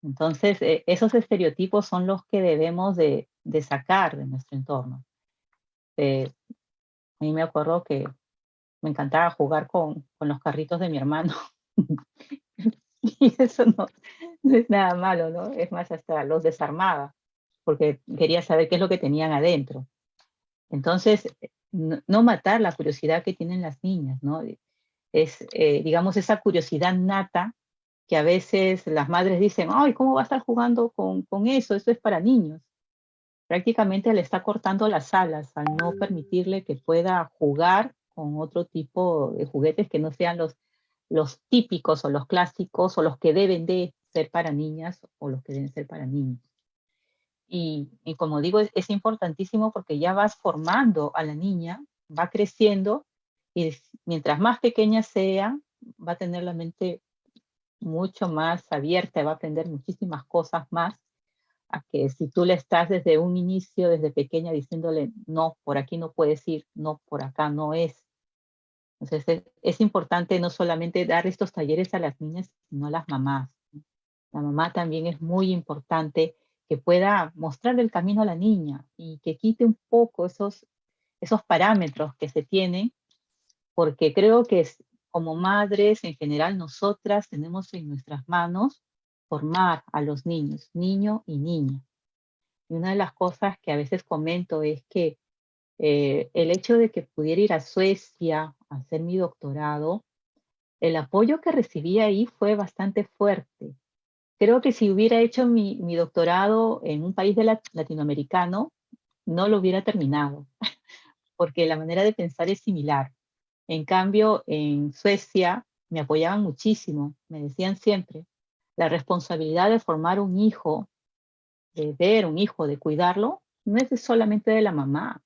Entonces, eh, esos estereotipos son los que debemos de, de sacar de nuestro entorno. Eh, a mí me acuerdo que me encantaba jugar con los carritos de mi hermano. y eso no, es nada malo, ¿no? Es más, hasta los desarmaba, porque quería saber qué es lo que tenían adentro. Entonces, no, matar la curiosidad que tienen las niñas, ¿no? Es, eh, digamos, esa curiosidad nata que a veces las madres dicen, ay, ¿cómo va a estar jugando con, con eso? Eso es para niños. Prácticamente le está cortando las alas al no permitirle que pueda jugar con otro tipo de juguetes que no sean los, los típicos o los clásicos o los que deben de ser para niñas o los que deben ser para niños. Y, como digo, es, es, importantísimo porque ya vas formando a la niña, va creciendo y mientras más pequeña sea, va a tener la mente mucho más abierta, va a aprender muchísimas cosas más, a que si tú le estás desde un inicio, desde pequeña, diciéndole, no, por aquí no puedes ir, no, por acá no es. Entonces es, importante no solamente dar estos talleres a las niñas, sino a las mamás. La mamá también es muy importante que pueda mostrar el camino a la niña y que quite un poco esos, esos parámetros que se tienen, porque creo que como madres, en general, nosotras tenemos en nuestras manos formar a los niños, niño y niña. Y una de las cosas que a veces comento es que eh, el hecho de que pudiera ir a Suecia a hacer mi doctorado, el apoyo que recibí ahí fue bastante fuerte. Creo que si hubiera hecho mi, doctorado en un país latinoamericano, no lo hubiera terminado, porque la manera de pensar es similar. En cambio, en Suecia me apoyaban muchísimo, me decían siempre, la responsabilidad de formar un hijo, de ver un hijo, de cuidarlo, no es solamente de la mamá,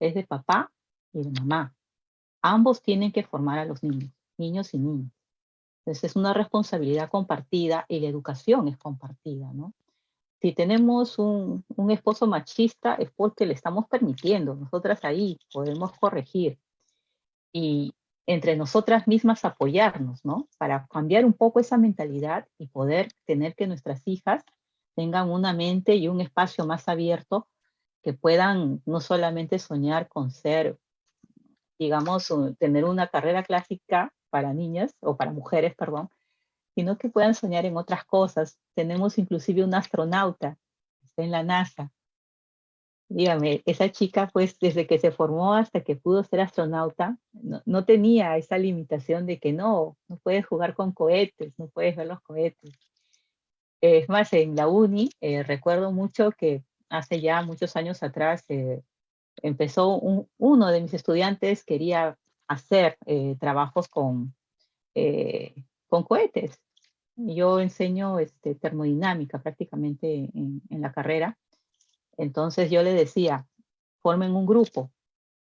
es de papá y de mamá. Ambos tienen que formar a los niños, niños y niñas. Entonces es una responsabilidad compartida y la educación es compartida, ¿no? Si tenemos un, un esposo machista es porque le estamos permitiendo, nosotras ahí podemos corregir, y entre nosotras mismas apoyarnos, ¿no? Para cambiar un poco esa mentalidad y poder tener que nuestras hijas tengan una mente y un espacio más abierto que puedan no solamente soñar con ser, digamos, tener una carrera clásica para niñas o para mujeres, perdón, sino que puedan soñar en otras cosas. Tenemos inclusive un astronauta, en la NASA, dígame, esa chica pues desde que se formó hasta que pudo ser astronauta, no, tenía esa limitación de que no, no puedes jugar con cohetes, no puedes ver los cohetes. Es más, en la uni eh, recuerdo mucho que hace ya muchos años atrás eh, empezó uno de mis estudiantes quería hacer eh, trabajos con, con cohetes. Yo enseño este, termodinámica prácticamente en, en la carrera entonces yo le decía, formen un grupo,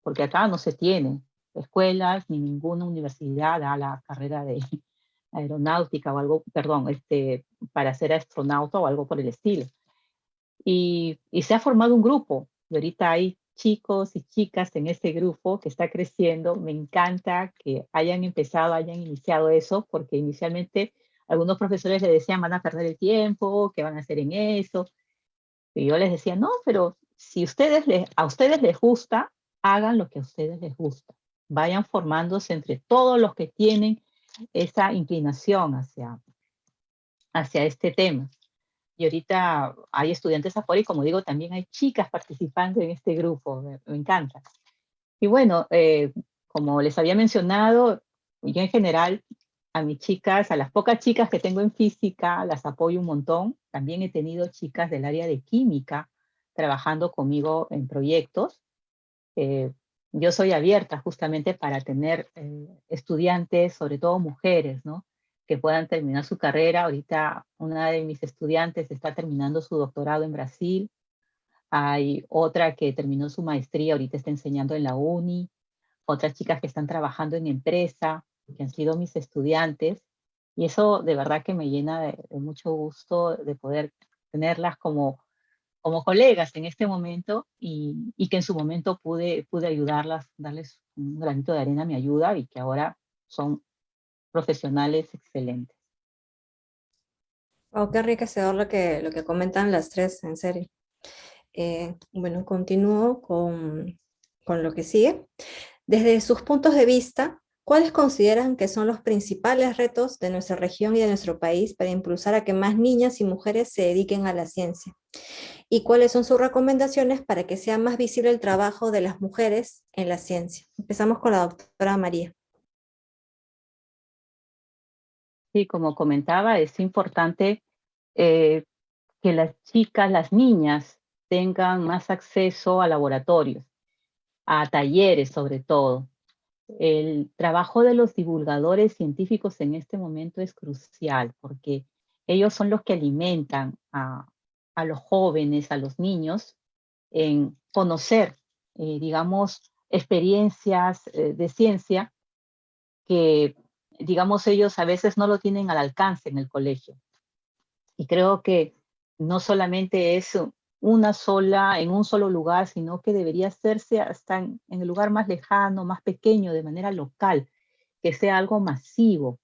porque acá no se tiene escuelas ni ninguna universidad a la carrera de aeronáutica o algo, perdón, este, para ser astronauta o algo por el estilo. Y, y se ha formado un grupo, y ahorita hay chicos y chicas en ese grupo que está creciendo. Me encanta que hayan empezado, hayan iniciado eso, porque inicialmente algunos profesores le decían van a perder el tiempo, ¿qué van a hacer en eso? Y yo les decía, no, pero si ustedes les, a ustedes les gusta, hagan lo que a ustedes les gusta. Vayan formándose entre todos los que tienen esa inclinación hacia, hacia este tema. Y ahorita hay estudiantes afuera y como digo, también hay chicas participando en este grupo, me, encanta. Y bueno, eh, como les había mencionado, yo en general a mis chicas, a las pocas chicas que tengo en física, las apoyo un montón. También he tenido chicas del área de química trabajando conmigo en proyectos. Eh, yo soy abierta justamente para tener eh, estudiantes, sobre todo mujeres, ¿no? Que puedan terminar su carrera. Ahorita una de mis estudiantes está terminando su doctorado en Brasil. Hay otra que terminó su maestría, ahorita está enseñando en la uni. Otras chicas que están trabajando en empresa que han sido mis estudiantes, y eso de verdad que me llena de, mucho gusto de poder tenerlas como, como colegas en este momento y, y, que en su momento pude, pude ayudarlas, darles un granito de arena mi ayuda y que ahora son profesionales excelentes. Oh, qué enriquecedor lo que, lo que comentan las tres, en serio. Eh, bueno, continúo con, con lo que sigue. Desde sus puntos de vista, ¿Cuáles consideran que son los principales retos de nuestra región y de nuestro país para impulsar a que más niñas y mujeres se dediquen a la ciencia? ¿Y cuáles son sus recomendaciones para que sea más visible el trabajo de las mujeres en la ciencia? Empezamos con la doctora María. Sí, como comentaba, es importante eh, que las chicas, las niñas, tengan más acceso a laboratorios, a talleres sobre todo, el trabajo de los divulgadores científicos en este momento es crucial porque ellos son los que alimentan a, los jóvenes, a los niños, en conocer, eh, digamos, experiencias eh, de ciencia que, digamos, ellos a veces no lo tienen al alcance en el colegio. Y creo que no solamente es una sola, en un solo lugar, sino que debería hacerse hasta en, el lugar más lejano, más pequeño, de manera local, que sea algo masivo,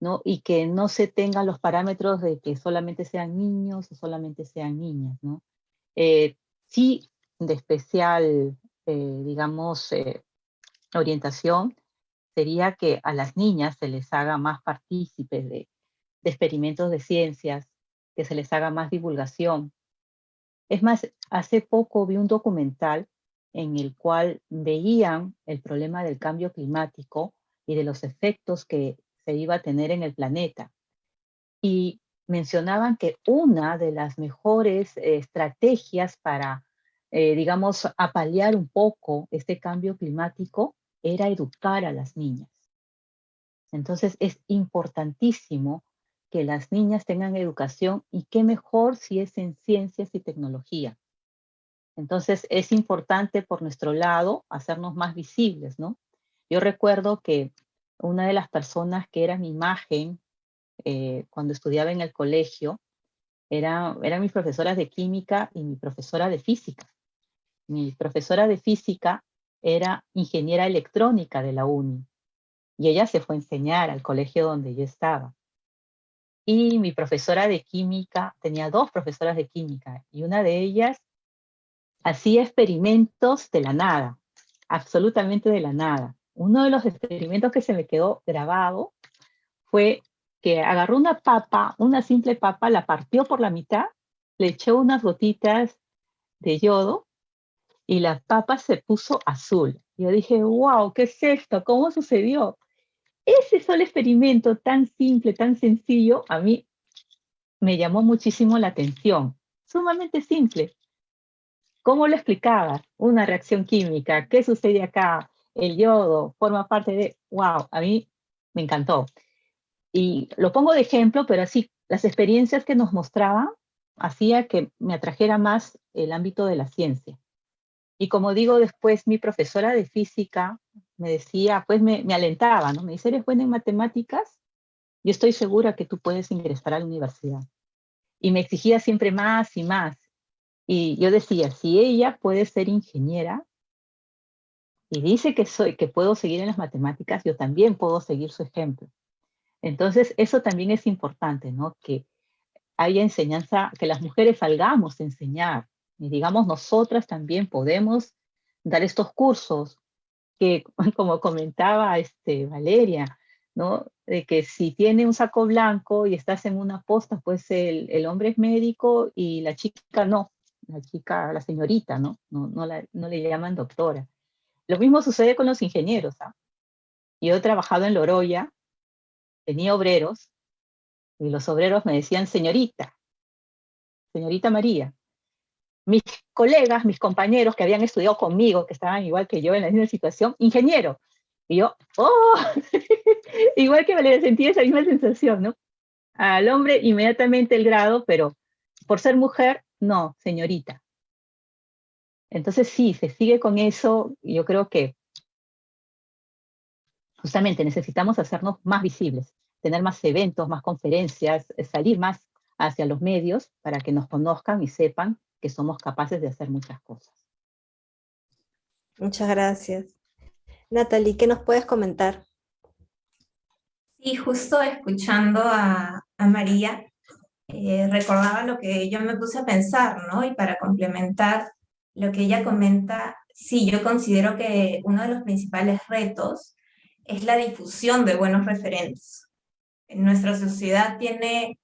¿no? Y que no se tengan los parámetros de que solamente sean niños o solamente sean niñas, ¿no? Eh, sí, de especial, eh, digamos, eh, orientación, sería que a las niñas se les haga más partícipes de, experimentos de ciencias, que se les haga más divulgación, es más, hace poco vi un documental en el cual veían el problema del cambio climático y de los efectos que se iba a tener en el planeta. Y mencionaban que una de las mejores estrategias para, eh, digamos, apalear un poco este cambio climático era educar a las niñas. Entonces es importantísimo que las niñas tengan educación y qué mejor si es en ciencias y tecnología. Entonces es importante por nuestro lado hacernos más visibles, ¿no? Yo recuerdo que una de las personas que era mi imagen eh, cuando estudiaba en el colegio era, eran mis profesoras de química y mi profesora de física. Mi profesora de física era ingeniera electrónica de la UNI y ella se fue a enseñar al colegio donde yo estaba. Y mi profesora de química, tenía dos profesoras de química, y una de ellas hacía experimentos de la nada, absolutamente de la nada. Uno de los experimentos que se me quedó grabado fue que agarró una papa, una simple papa, la partió por la mitad, le echó unas gotitas de yodo y la papa se puso azul. Yo dije, wow, ¿qué es esto? ¿Cómo sucedió? Ese solo experimento tan simple, tan sencillo, a mí me llamó muchísimo la atención. Sumamente simple. ¿Cómo lo explicabas? Una reacción química, ¿qué sucede acá? El yodo forma parte de, wow, a mí me encantó. Y lo pongo de ejemplo, pero así, las experiencias que nos mostraban hacía que me atrajera más el ámbito de la ciencia. Y como digo, después mi profesora de física me decía, pues me, me alentaba, ¿no? Me dice, ¿eres buena en matemáticas? Yo estoy segura que tú puedes ingresar a la universidad. Y me exigía siempre más y más. Y yo decía, si ella puede ser ingeniera, y dice que, soy, que puedo seguir en las matemáticas, yo también puedo seguir su ejemplo. Entonces, eso también es importante, ¿no? Que haya enseñanza, que las mujeres salgamos a enseñar, y digamos, nosotras también podemos dar estos cursos, que como comentaba este, Valeria, ¿no? De que si tiene un saco blanco y estás en una posta, pues el, el hombre es médico y la chica no, la chica, la señorita, ¿no? No, no, la, no le llaman doctora. Lo mismo sucede con los ingenieros. ¿ah? Yo he trabajado en Loroya, tenía obreros, y los obreros me decían señorita, señorita María. Mis colegas, mis compañeros que habían estudiado conmigo, que estaban igual que yo en la misma situación, ingeniero. Y yo, ¡oh! igual que me sentí esa misma sensación, ¿no? Al hombre inmediatamente el grado, pero por ser mujer, no, señorita. Entonces sí, se sigue con eso, yo creo que justamente necesitamos hacernos más visibles, tener más eventos, más conferencias, salir más hacia los medios para que nos conozcan y sepan que somos capaces de hacer muchas cosas. Muchas gracias. Natalie, ¿qué nos puedes comentar? Sí, justo escuchando a, María, eh, recordaba lo que yo me puse a pensar, ¿no? Y para complementar lo que ella comenta, sí, yo considero que uno de los principales retos es la difusión de buenos referentes. Nuestra sociedad tiene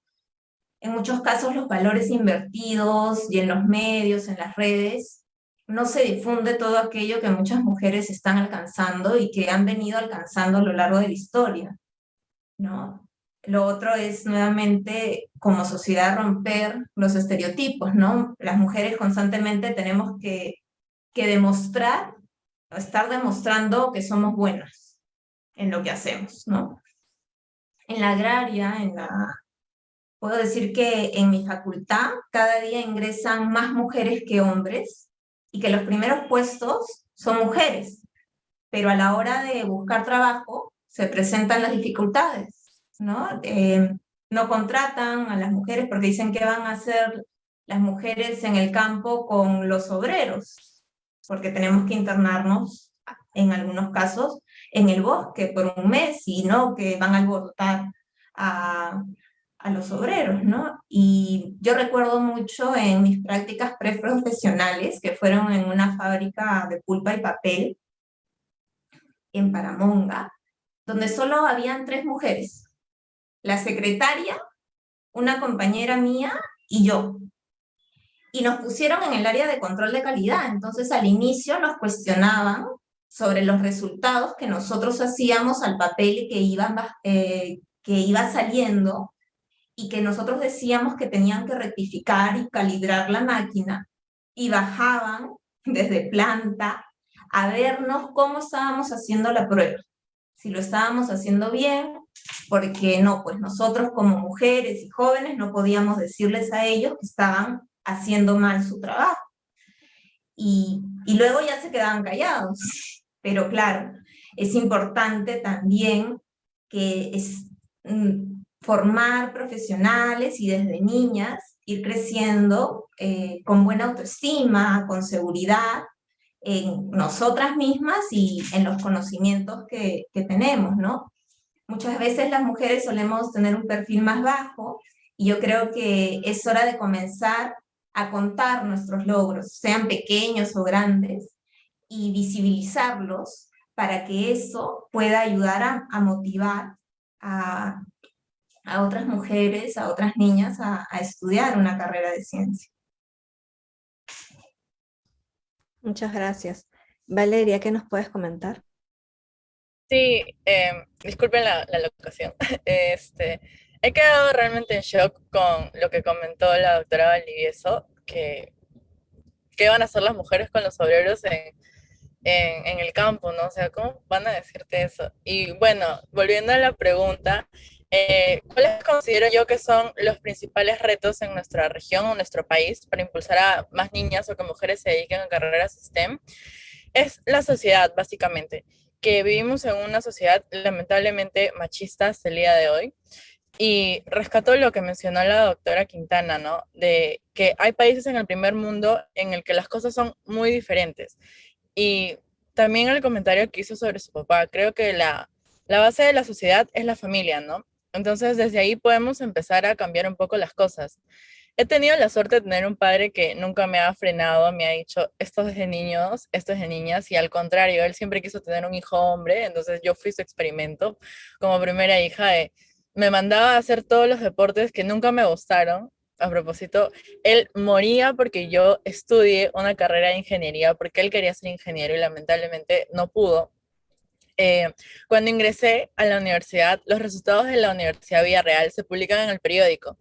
en muchos casos los valores invertidos y en los medios, en las redes, no se difunde todo aquello que muchas mujeres están alcanzando y que han venido alcanzando a lo largo de la historia. ¿no? Lo otro es nuevamente como sociedad romper los estereotipos, ¿no? Las mujeres constantemente tenemos que, que demostrar, estar demostrando que somos buenas en lo que hacemos, ¿no? En la agraria, en la... Puedo decir que en mi facultad cada día ingresan más mujeres que hombres y que los primeros puestos son mujeres, pero a la hora de buscar trabajo se presentan las dificultades ¿no? Eh, no contratan a las mujeres porque dicen que van a hacer las mujeres en el campo con los obreros, porque tenemos que internarnos en algunos casos en el bosque por un mes y no que van a alborotar a, a los obreros, ¿no? Y yo recuerdo mucho en mis prácticas preprofesionales, que fueron en una fábrica de pulpa y papel en Paramonga, donde solo habían tres mujeres, la secretaria, una compañera mía y yo. Y nos pusieron en el área de control de calidad, entonces al inicio nos cuestionaban sobre los resultados que nosotros hacíamos al papel que iba, eh, que iba saliendo y que nosotros decíamos que tenían que rectificar y calibrar la máquina y bajaban desde planta a vernos cómo estábamos haciendo la prueba, si lo estábamos haciendo bien porque no, pues nosotros como mujeres y jóvenes no podíamos decirles a ellos que estaban haciendo mal su trabajo. Y, y luego ya se quedaban callados. Pero claro, es importante también que es, mm, formar profesionales y desde niñas ir creciendo eh, con buena autoestima, con seguridad en nosotras mismas y en los conocimientos que, que tenemos, ¿no? Muchas veces las mujeres solemos tener un perfil más bajo y yo creo que es hora de comenzar a contar nuestros logros, sean pequeños o grandes, y visibilizarlos para que eso pueda ayudar a, motivar a, otras mujeres, a otras niñas a, a estudiar una carrera de ciencia. Muchas gracias. Valeria, ¿qué nos puedes comentar? Sí, em, disculpen la, la locación. Este, he quedado realmente en shock con lo que comentó la doctora Valdivieso, que qué van a hacer las mujeres con los obreros en, en, el campo, ¿no? O sea, ¿cómo van a decirte eso? Y bueno, volviendo a la pregunta, eh, ¿cuáles considero yo que son los principales retos en nuestra región o nuestro país para impulsar a más niñas o que mujeres se dediquen a carreras STEM? Es la sociedad, básicamente, que vivimos en una sociedad lamentablemente machista hasta el día de hoy. Y rescato lo que mencionó la doctora Quintana, ¿no? De que hay países en el primer mundo en el que las cosas son muy diferentes. Y también el comentario que hizo sobre su papá, creo que la, la base de la sociedad es la familia, ¿no? Entonces desde ahí podemos empezar a cambiar un poco las cosas. He tenido la suerte de tener un padre que nunca me ha frenado, me ha dicho, esto es de niños, esto es de niñas, y al contrario, él siempre quiso tener un hijo hombre, entonces yo fui su experimento como primera hija, de, me mandaba a hacer todos los deportes que nunca me gustaron, a propósito, él moría porque yo estudié una carrera de ingeniería, porque él quería ser ingeniero y lamentablemente no pudo. Eh, cuando ingresé a la universidad, los resultados de la Universidad Villarreal se publican en el periódico.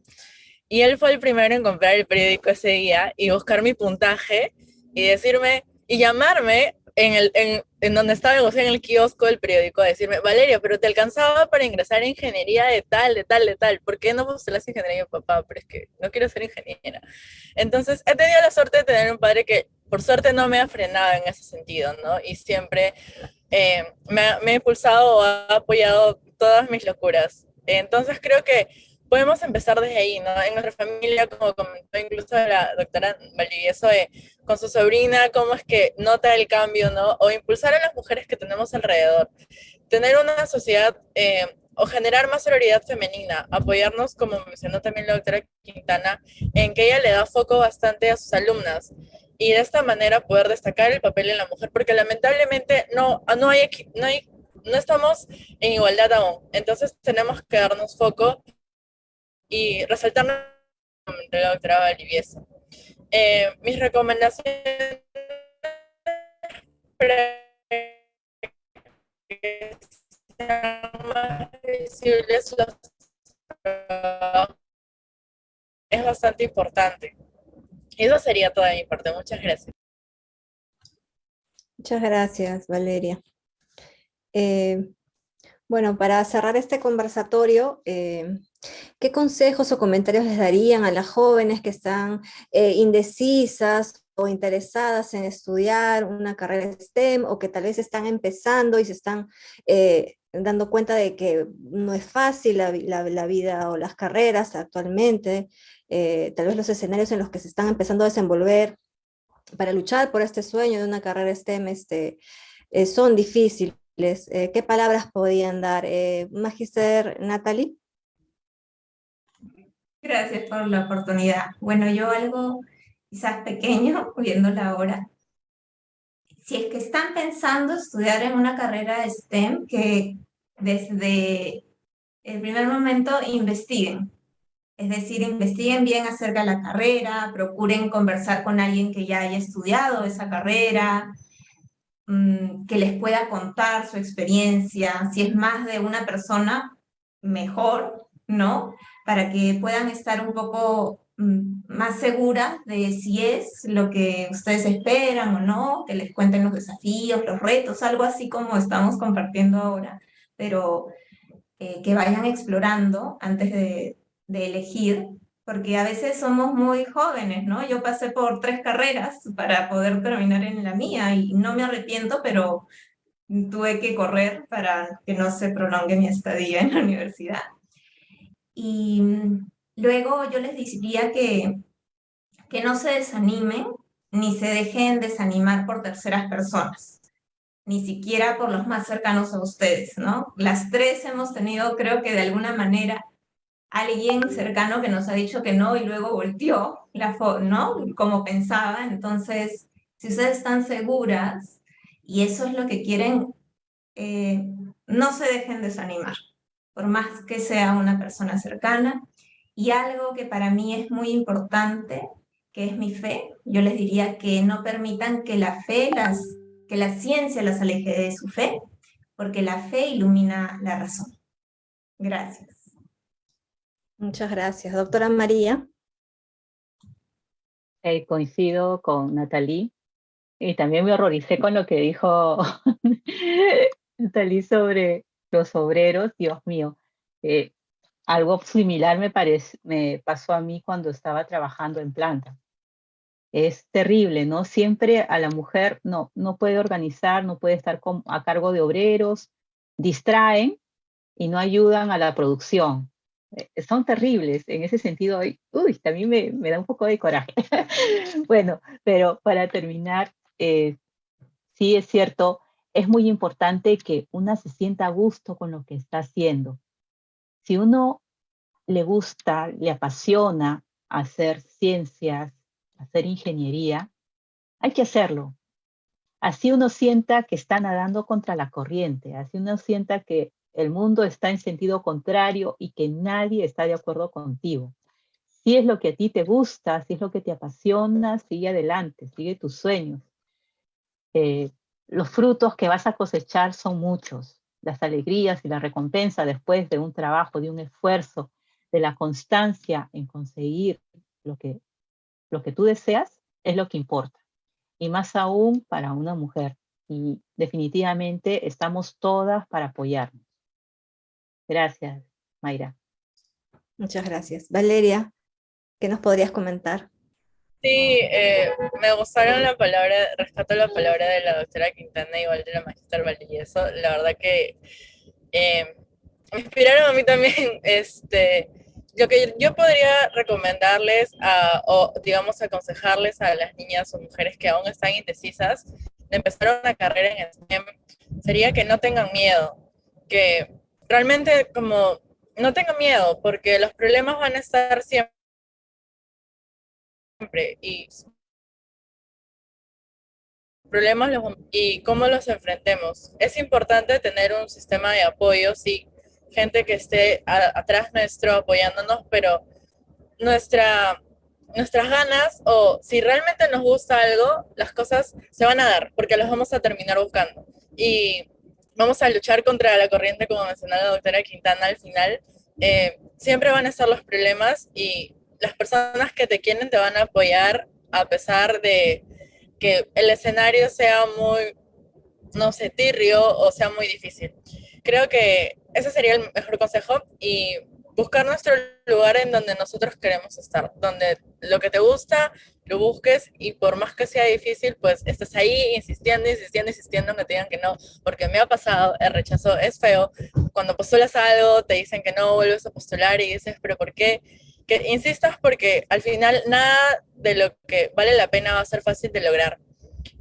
Y él fue el primero en comprar el periódico ese día y buscar mi puntaje y decirme, y llamarme en, el, en, en donde estaba en el kiosco del periódico a decirme, Valeria, pero te alcanzaba para ingresar a ingeniería de tal, de tal, de tal. ¿Por qué no postulas ingeniería, papá? Pero es que no quiero ser ingeniera. Entonces, he tenido la suerte de tener un padre que, por suerte, no me ha frenado en ese sentido, ¿no? Y siempre eh, me, me ha impulsado o ha apoyado todas mis locuras. Entonces, creo que podemos empezar desde ahí, ¿no? En nuestra familia, como comentó incluso la doctora Valdivieso, eh, con su sobrina, cómo es que nota el cambio, ¿no? O impulsar a las mujeres que tenemos alrededor. Tener una sociedad eh, o generar más sororidad femenina, apoyarnos, como mencionó también la doctora Quintana, en que ella le da foco bastante a sus alumnas y de esta manera poder destacar el papel de la mujer, porque lamentablemente no, no, hay, no, hay, no estamos en igualdad aún. Entonces tenemos que darnos foco y resaltar la doctora Valivieso. Eh, mis recomendaciones visibles es bastante importante. Eso sería toda mi parte. Muchas gracias. Muchas gracias, Valeria. Eh, bueno, para cerrar este conversatorio, eh, ¿qué consejos o comentarios les darían a las jóvenes que están eh, indecisas o interesadas en estudiar una carrera STEM o que tal vez están empezando y se están dando cuenta de que no es fácil la, vida o las carreras actualmente, tal vez los escenarios en los que se están empezando a desenvolver para luchar por este sueño de una carrera STEM este, son difíciles eh, ¿Qué palabras podían dar? Eh, Magister Natalie. Gracias por la oportunidad. Bueno, yo algo quizás pequeño, viendo la hora. Si es que están pensando estudiar en una carrera STEM, que desde el primer momento investiguen. Es decir, investiguen bien acerca de la carrera, procuren conversar con alguien que ya haya estudiado esa carrera, Mm, que les pueda contar su experiencia, si es más de una persona, mejor, ¿no? Para que puedan estar un poco mm, más seguras de si es lo que ustedes esperan o no, que les cuenten los desafíos, los retos, algo así como estamos compartiendo ahora, pero eh, que vayan explorando antes de, de elegir porque a veces somos muy jóvenes, ¿no? Yo pasé por tres carreras para poder terminar en la mía y no me arrepiento, pero tuve que correr para que no se prolongue mi estadía en la universidad. Y luego yo les diría que, que no se desanimen ni se dejen desanimar por terceras personas, ni siquiera por los más cercanos a ustedes, ¿no? Las tres hemos tenido, creo que de alguna manera, alguien cercano que nos ha dicho que no y luego volteó, la ¿no? Como pensaba. Entonces, si ustedes están seguras y eso es lo que quieren, eh, no se dejen desanimar, por más que sea una persona cercana. Y algo que para mí es muy importante, que es mi fe, yo les diría que no permitan que la fe, las, que la ciencia las aleje de su fe, porque la fe ilumina la razón. Gracias. Muchas gracias. Doctora María. Eh, coincido con Natalie y también me horroricé con lo que dijo Natalie sobre los obreros. Dios mío, eh, algo similar me, me pasó a mí cuando estaba trabajando en planta. Es terrible, ¿no? Siempre a la mujer no, no puede organizar, no puede estar a cargo de obreros, distraen y no ayudan a la producción. Eh, son terribles, en ese sentido, uy, también me, me da un poco de coraje. bueno, pero para terminar, eh, sí es cierto, es muy importante que una se sienta a gusto con lo que está haciendo. Si uno le gusta, le apasiona hacer ciencias, hacer ingeniería, hay que hacerlo. Así uno sienta que está nadando contra la corriente, así uno sienta que el mundo está en sentido contrario y que nadie está de acuerdo contigo. Si es lo que a ti te gusta, si es lo que te apasiona, sigue adelante, sigue tus sueños. Eh, los frutos que vas a cosechar son muchos. Las alegrías y la recompensa después de un trabajo, de un esfuerzo, de la constancia en conseguir lo que, lo que tú deseas, es lo que importa. Y más aún para una mujer. Y definitivamente estamos todas para apoyarnos. Gracias, Mayra. Muchas gracias. Valeria, ¿qué nos podrías comentar? Sí, eh, me gustaron la palabra, rescato la palabra de la doctora Quintana igual de la magister Valdivieso. La verdad que eh, me inspiraron a mí también. Este, lo que yo podría recomendarles a, o digamos aconsejarles a las niñas o mujeres que aún están indecisas de empezar una carrera en STEM sería que no tengan miedo, que realmente como no tengan miedo, porque los problemas van a estar siempre y problemas y cómo los enfrentemos. Es importante tener un sistema de apoyo, sí, gente que esté atrás nuestro apoyándonos, pero nuestra, nuestras ganas o si realmente nos gusta algo, las cosas se van a dar porque las vamos a terminar buscando. Y vamos a luchar contra la corriente, como mencionó la doctora Quintana al final. Eh, siempre van a estar los problemas y las personas que te quieren te van a apoyar a pesar de que el escenario sea muy, no sé, tirrio o sea muy difícil. Creo que ese sería el mejor consejo y buscar nuestro lugar en donde nosotros queremos estar, donde lo que te gusta lo busques y por más que sea difícil, pues estés ahí insistiendo, insistiendo, insistiendo en que te digan que no, porque me ha pasado, el rechazo es feo. Cuando postulas algo, te dicen que no, vuelves a postular y dices, pero ¿por qué? Que insistas porque al final nada de lo que vale la pena va a ser fácil de lograr.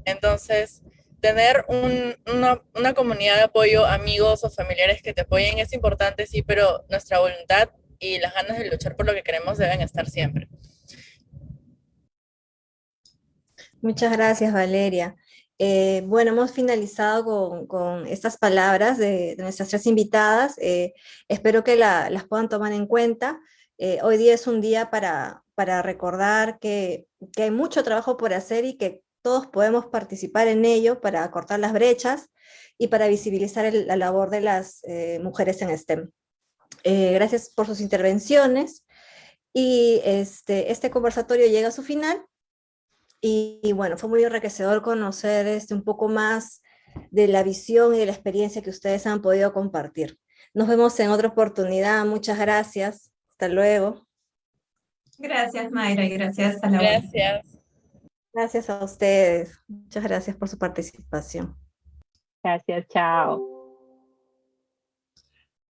Entonces, tener una, una, comunidad de apoyo, amigos o familiares que te apoyen es importante, sí, pero nuestra voluntad y las ganas de luchar por lo que queremos deben estar siempre. Muchas gracias, Valeria. Eh, bueno, hemos finalizado con, con estas palabras de, nuestras tres invitadas. Eh, espero que las puedan tomar en cuenta. Eh, hoy día es un día para, para recordar que, que, hay mucho trabajo por hacer y que todos podemos participar en ello para cortar las brechas y para visibilizar la labor de las eh, mujeres en STEM. Eh, gracias por sus intervenciones y este, este conversatorio llega a su final y, bueno, fue muy enriquecedor conocer este, un poco más de la visión y de la experiencia que ustedes han podido compartir. Nos vemos en otra oportunidad, muchas gracias, hasta luego. Gracias Mayra y gracias a la Gracias. Gracias a ustedes. Muchas gracias por su participación. Gracias, chao.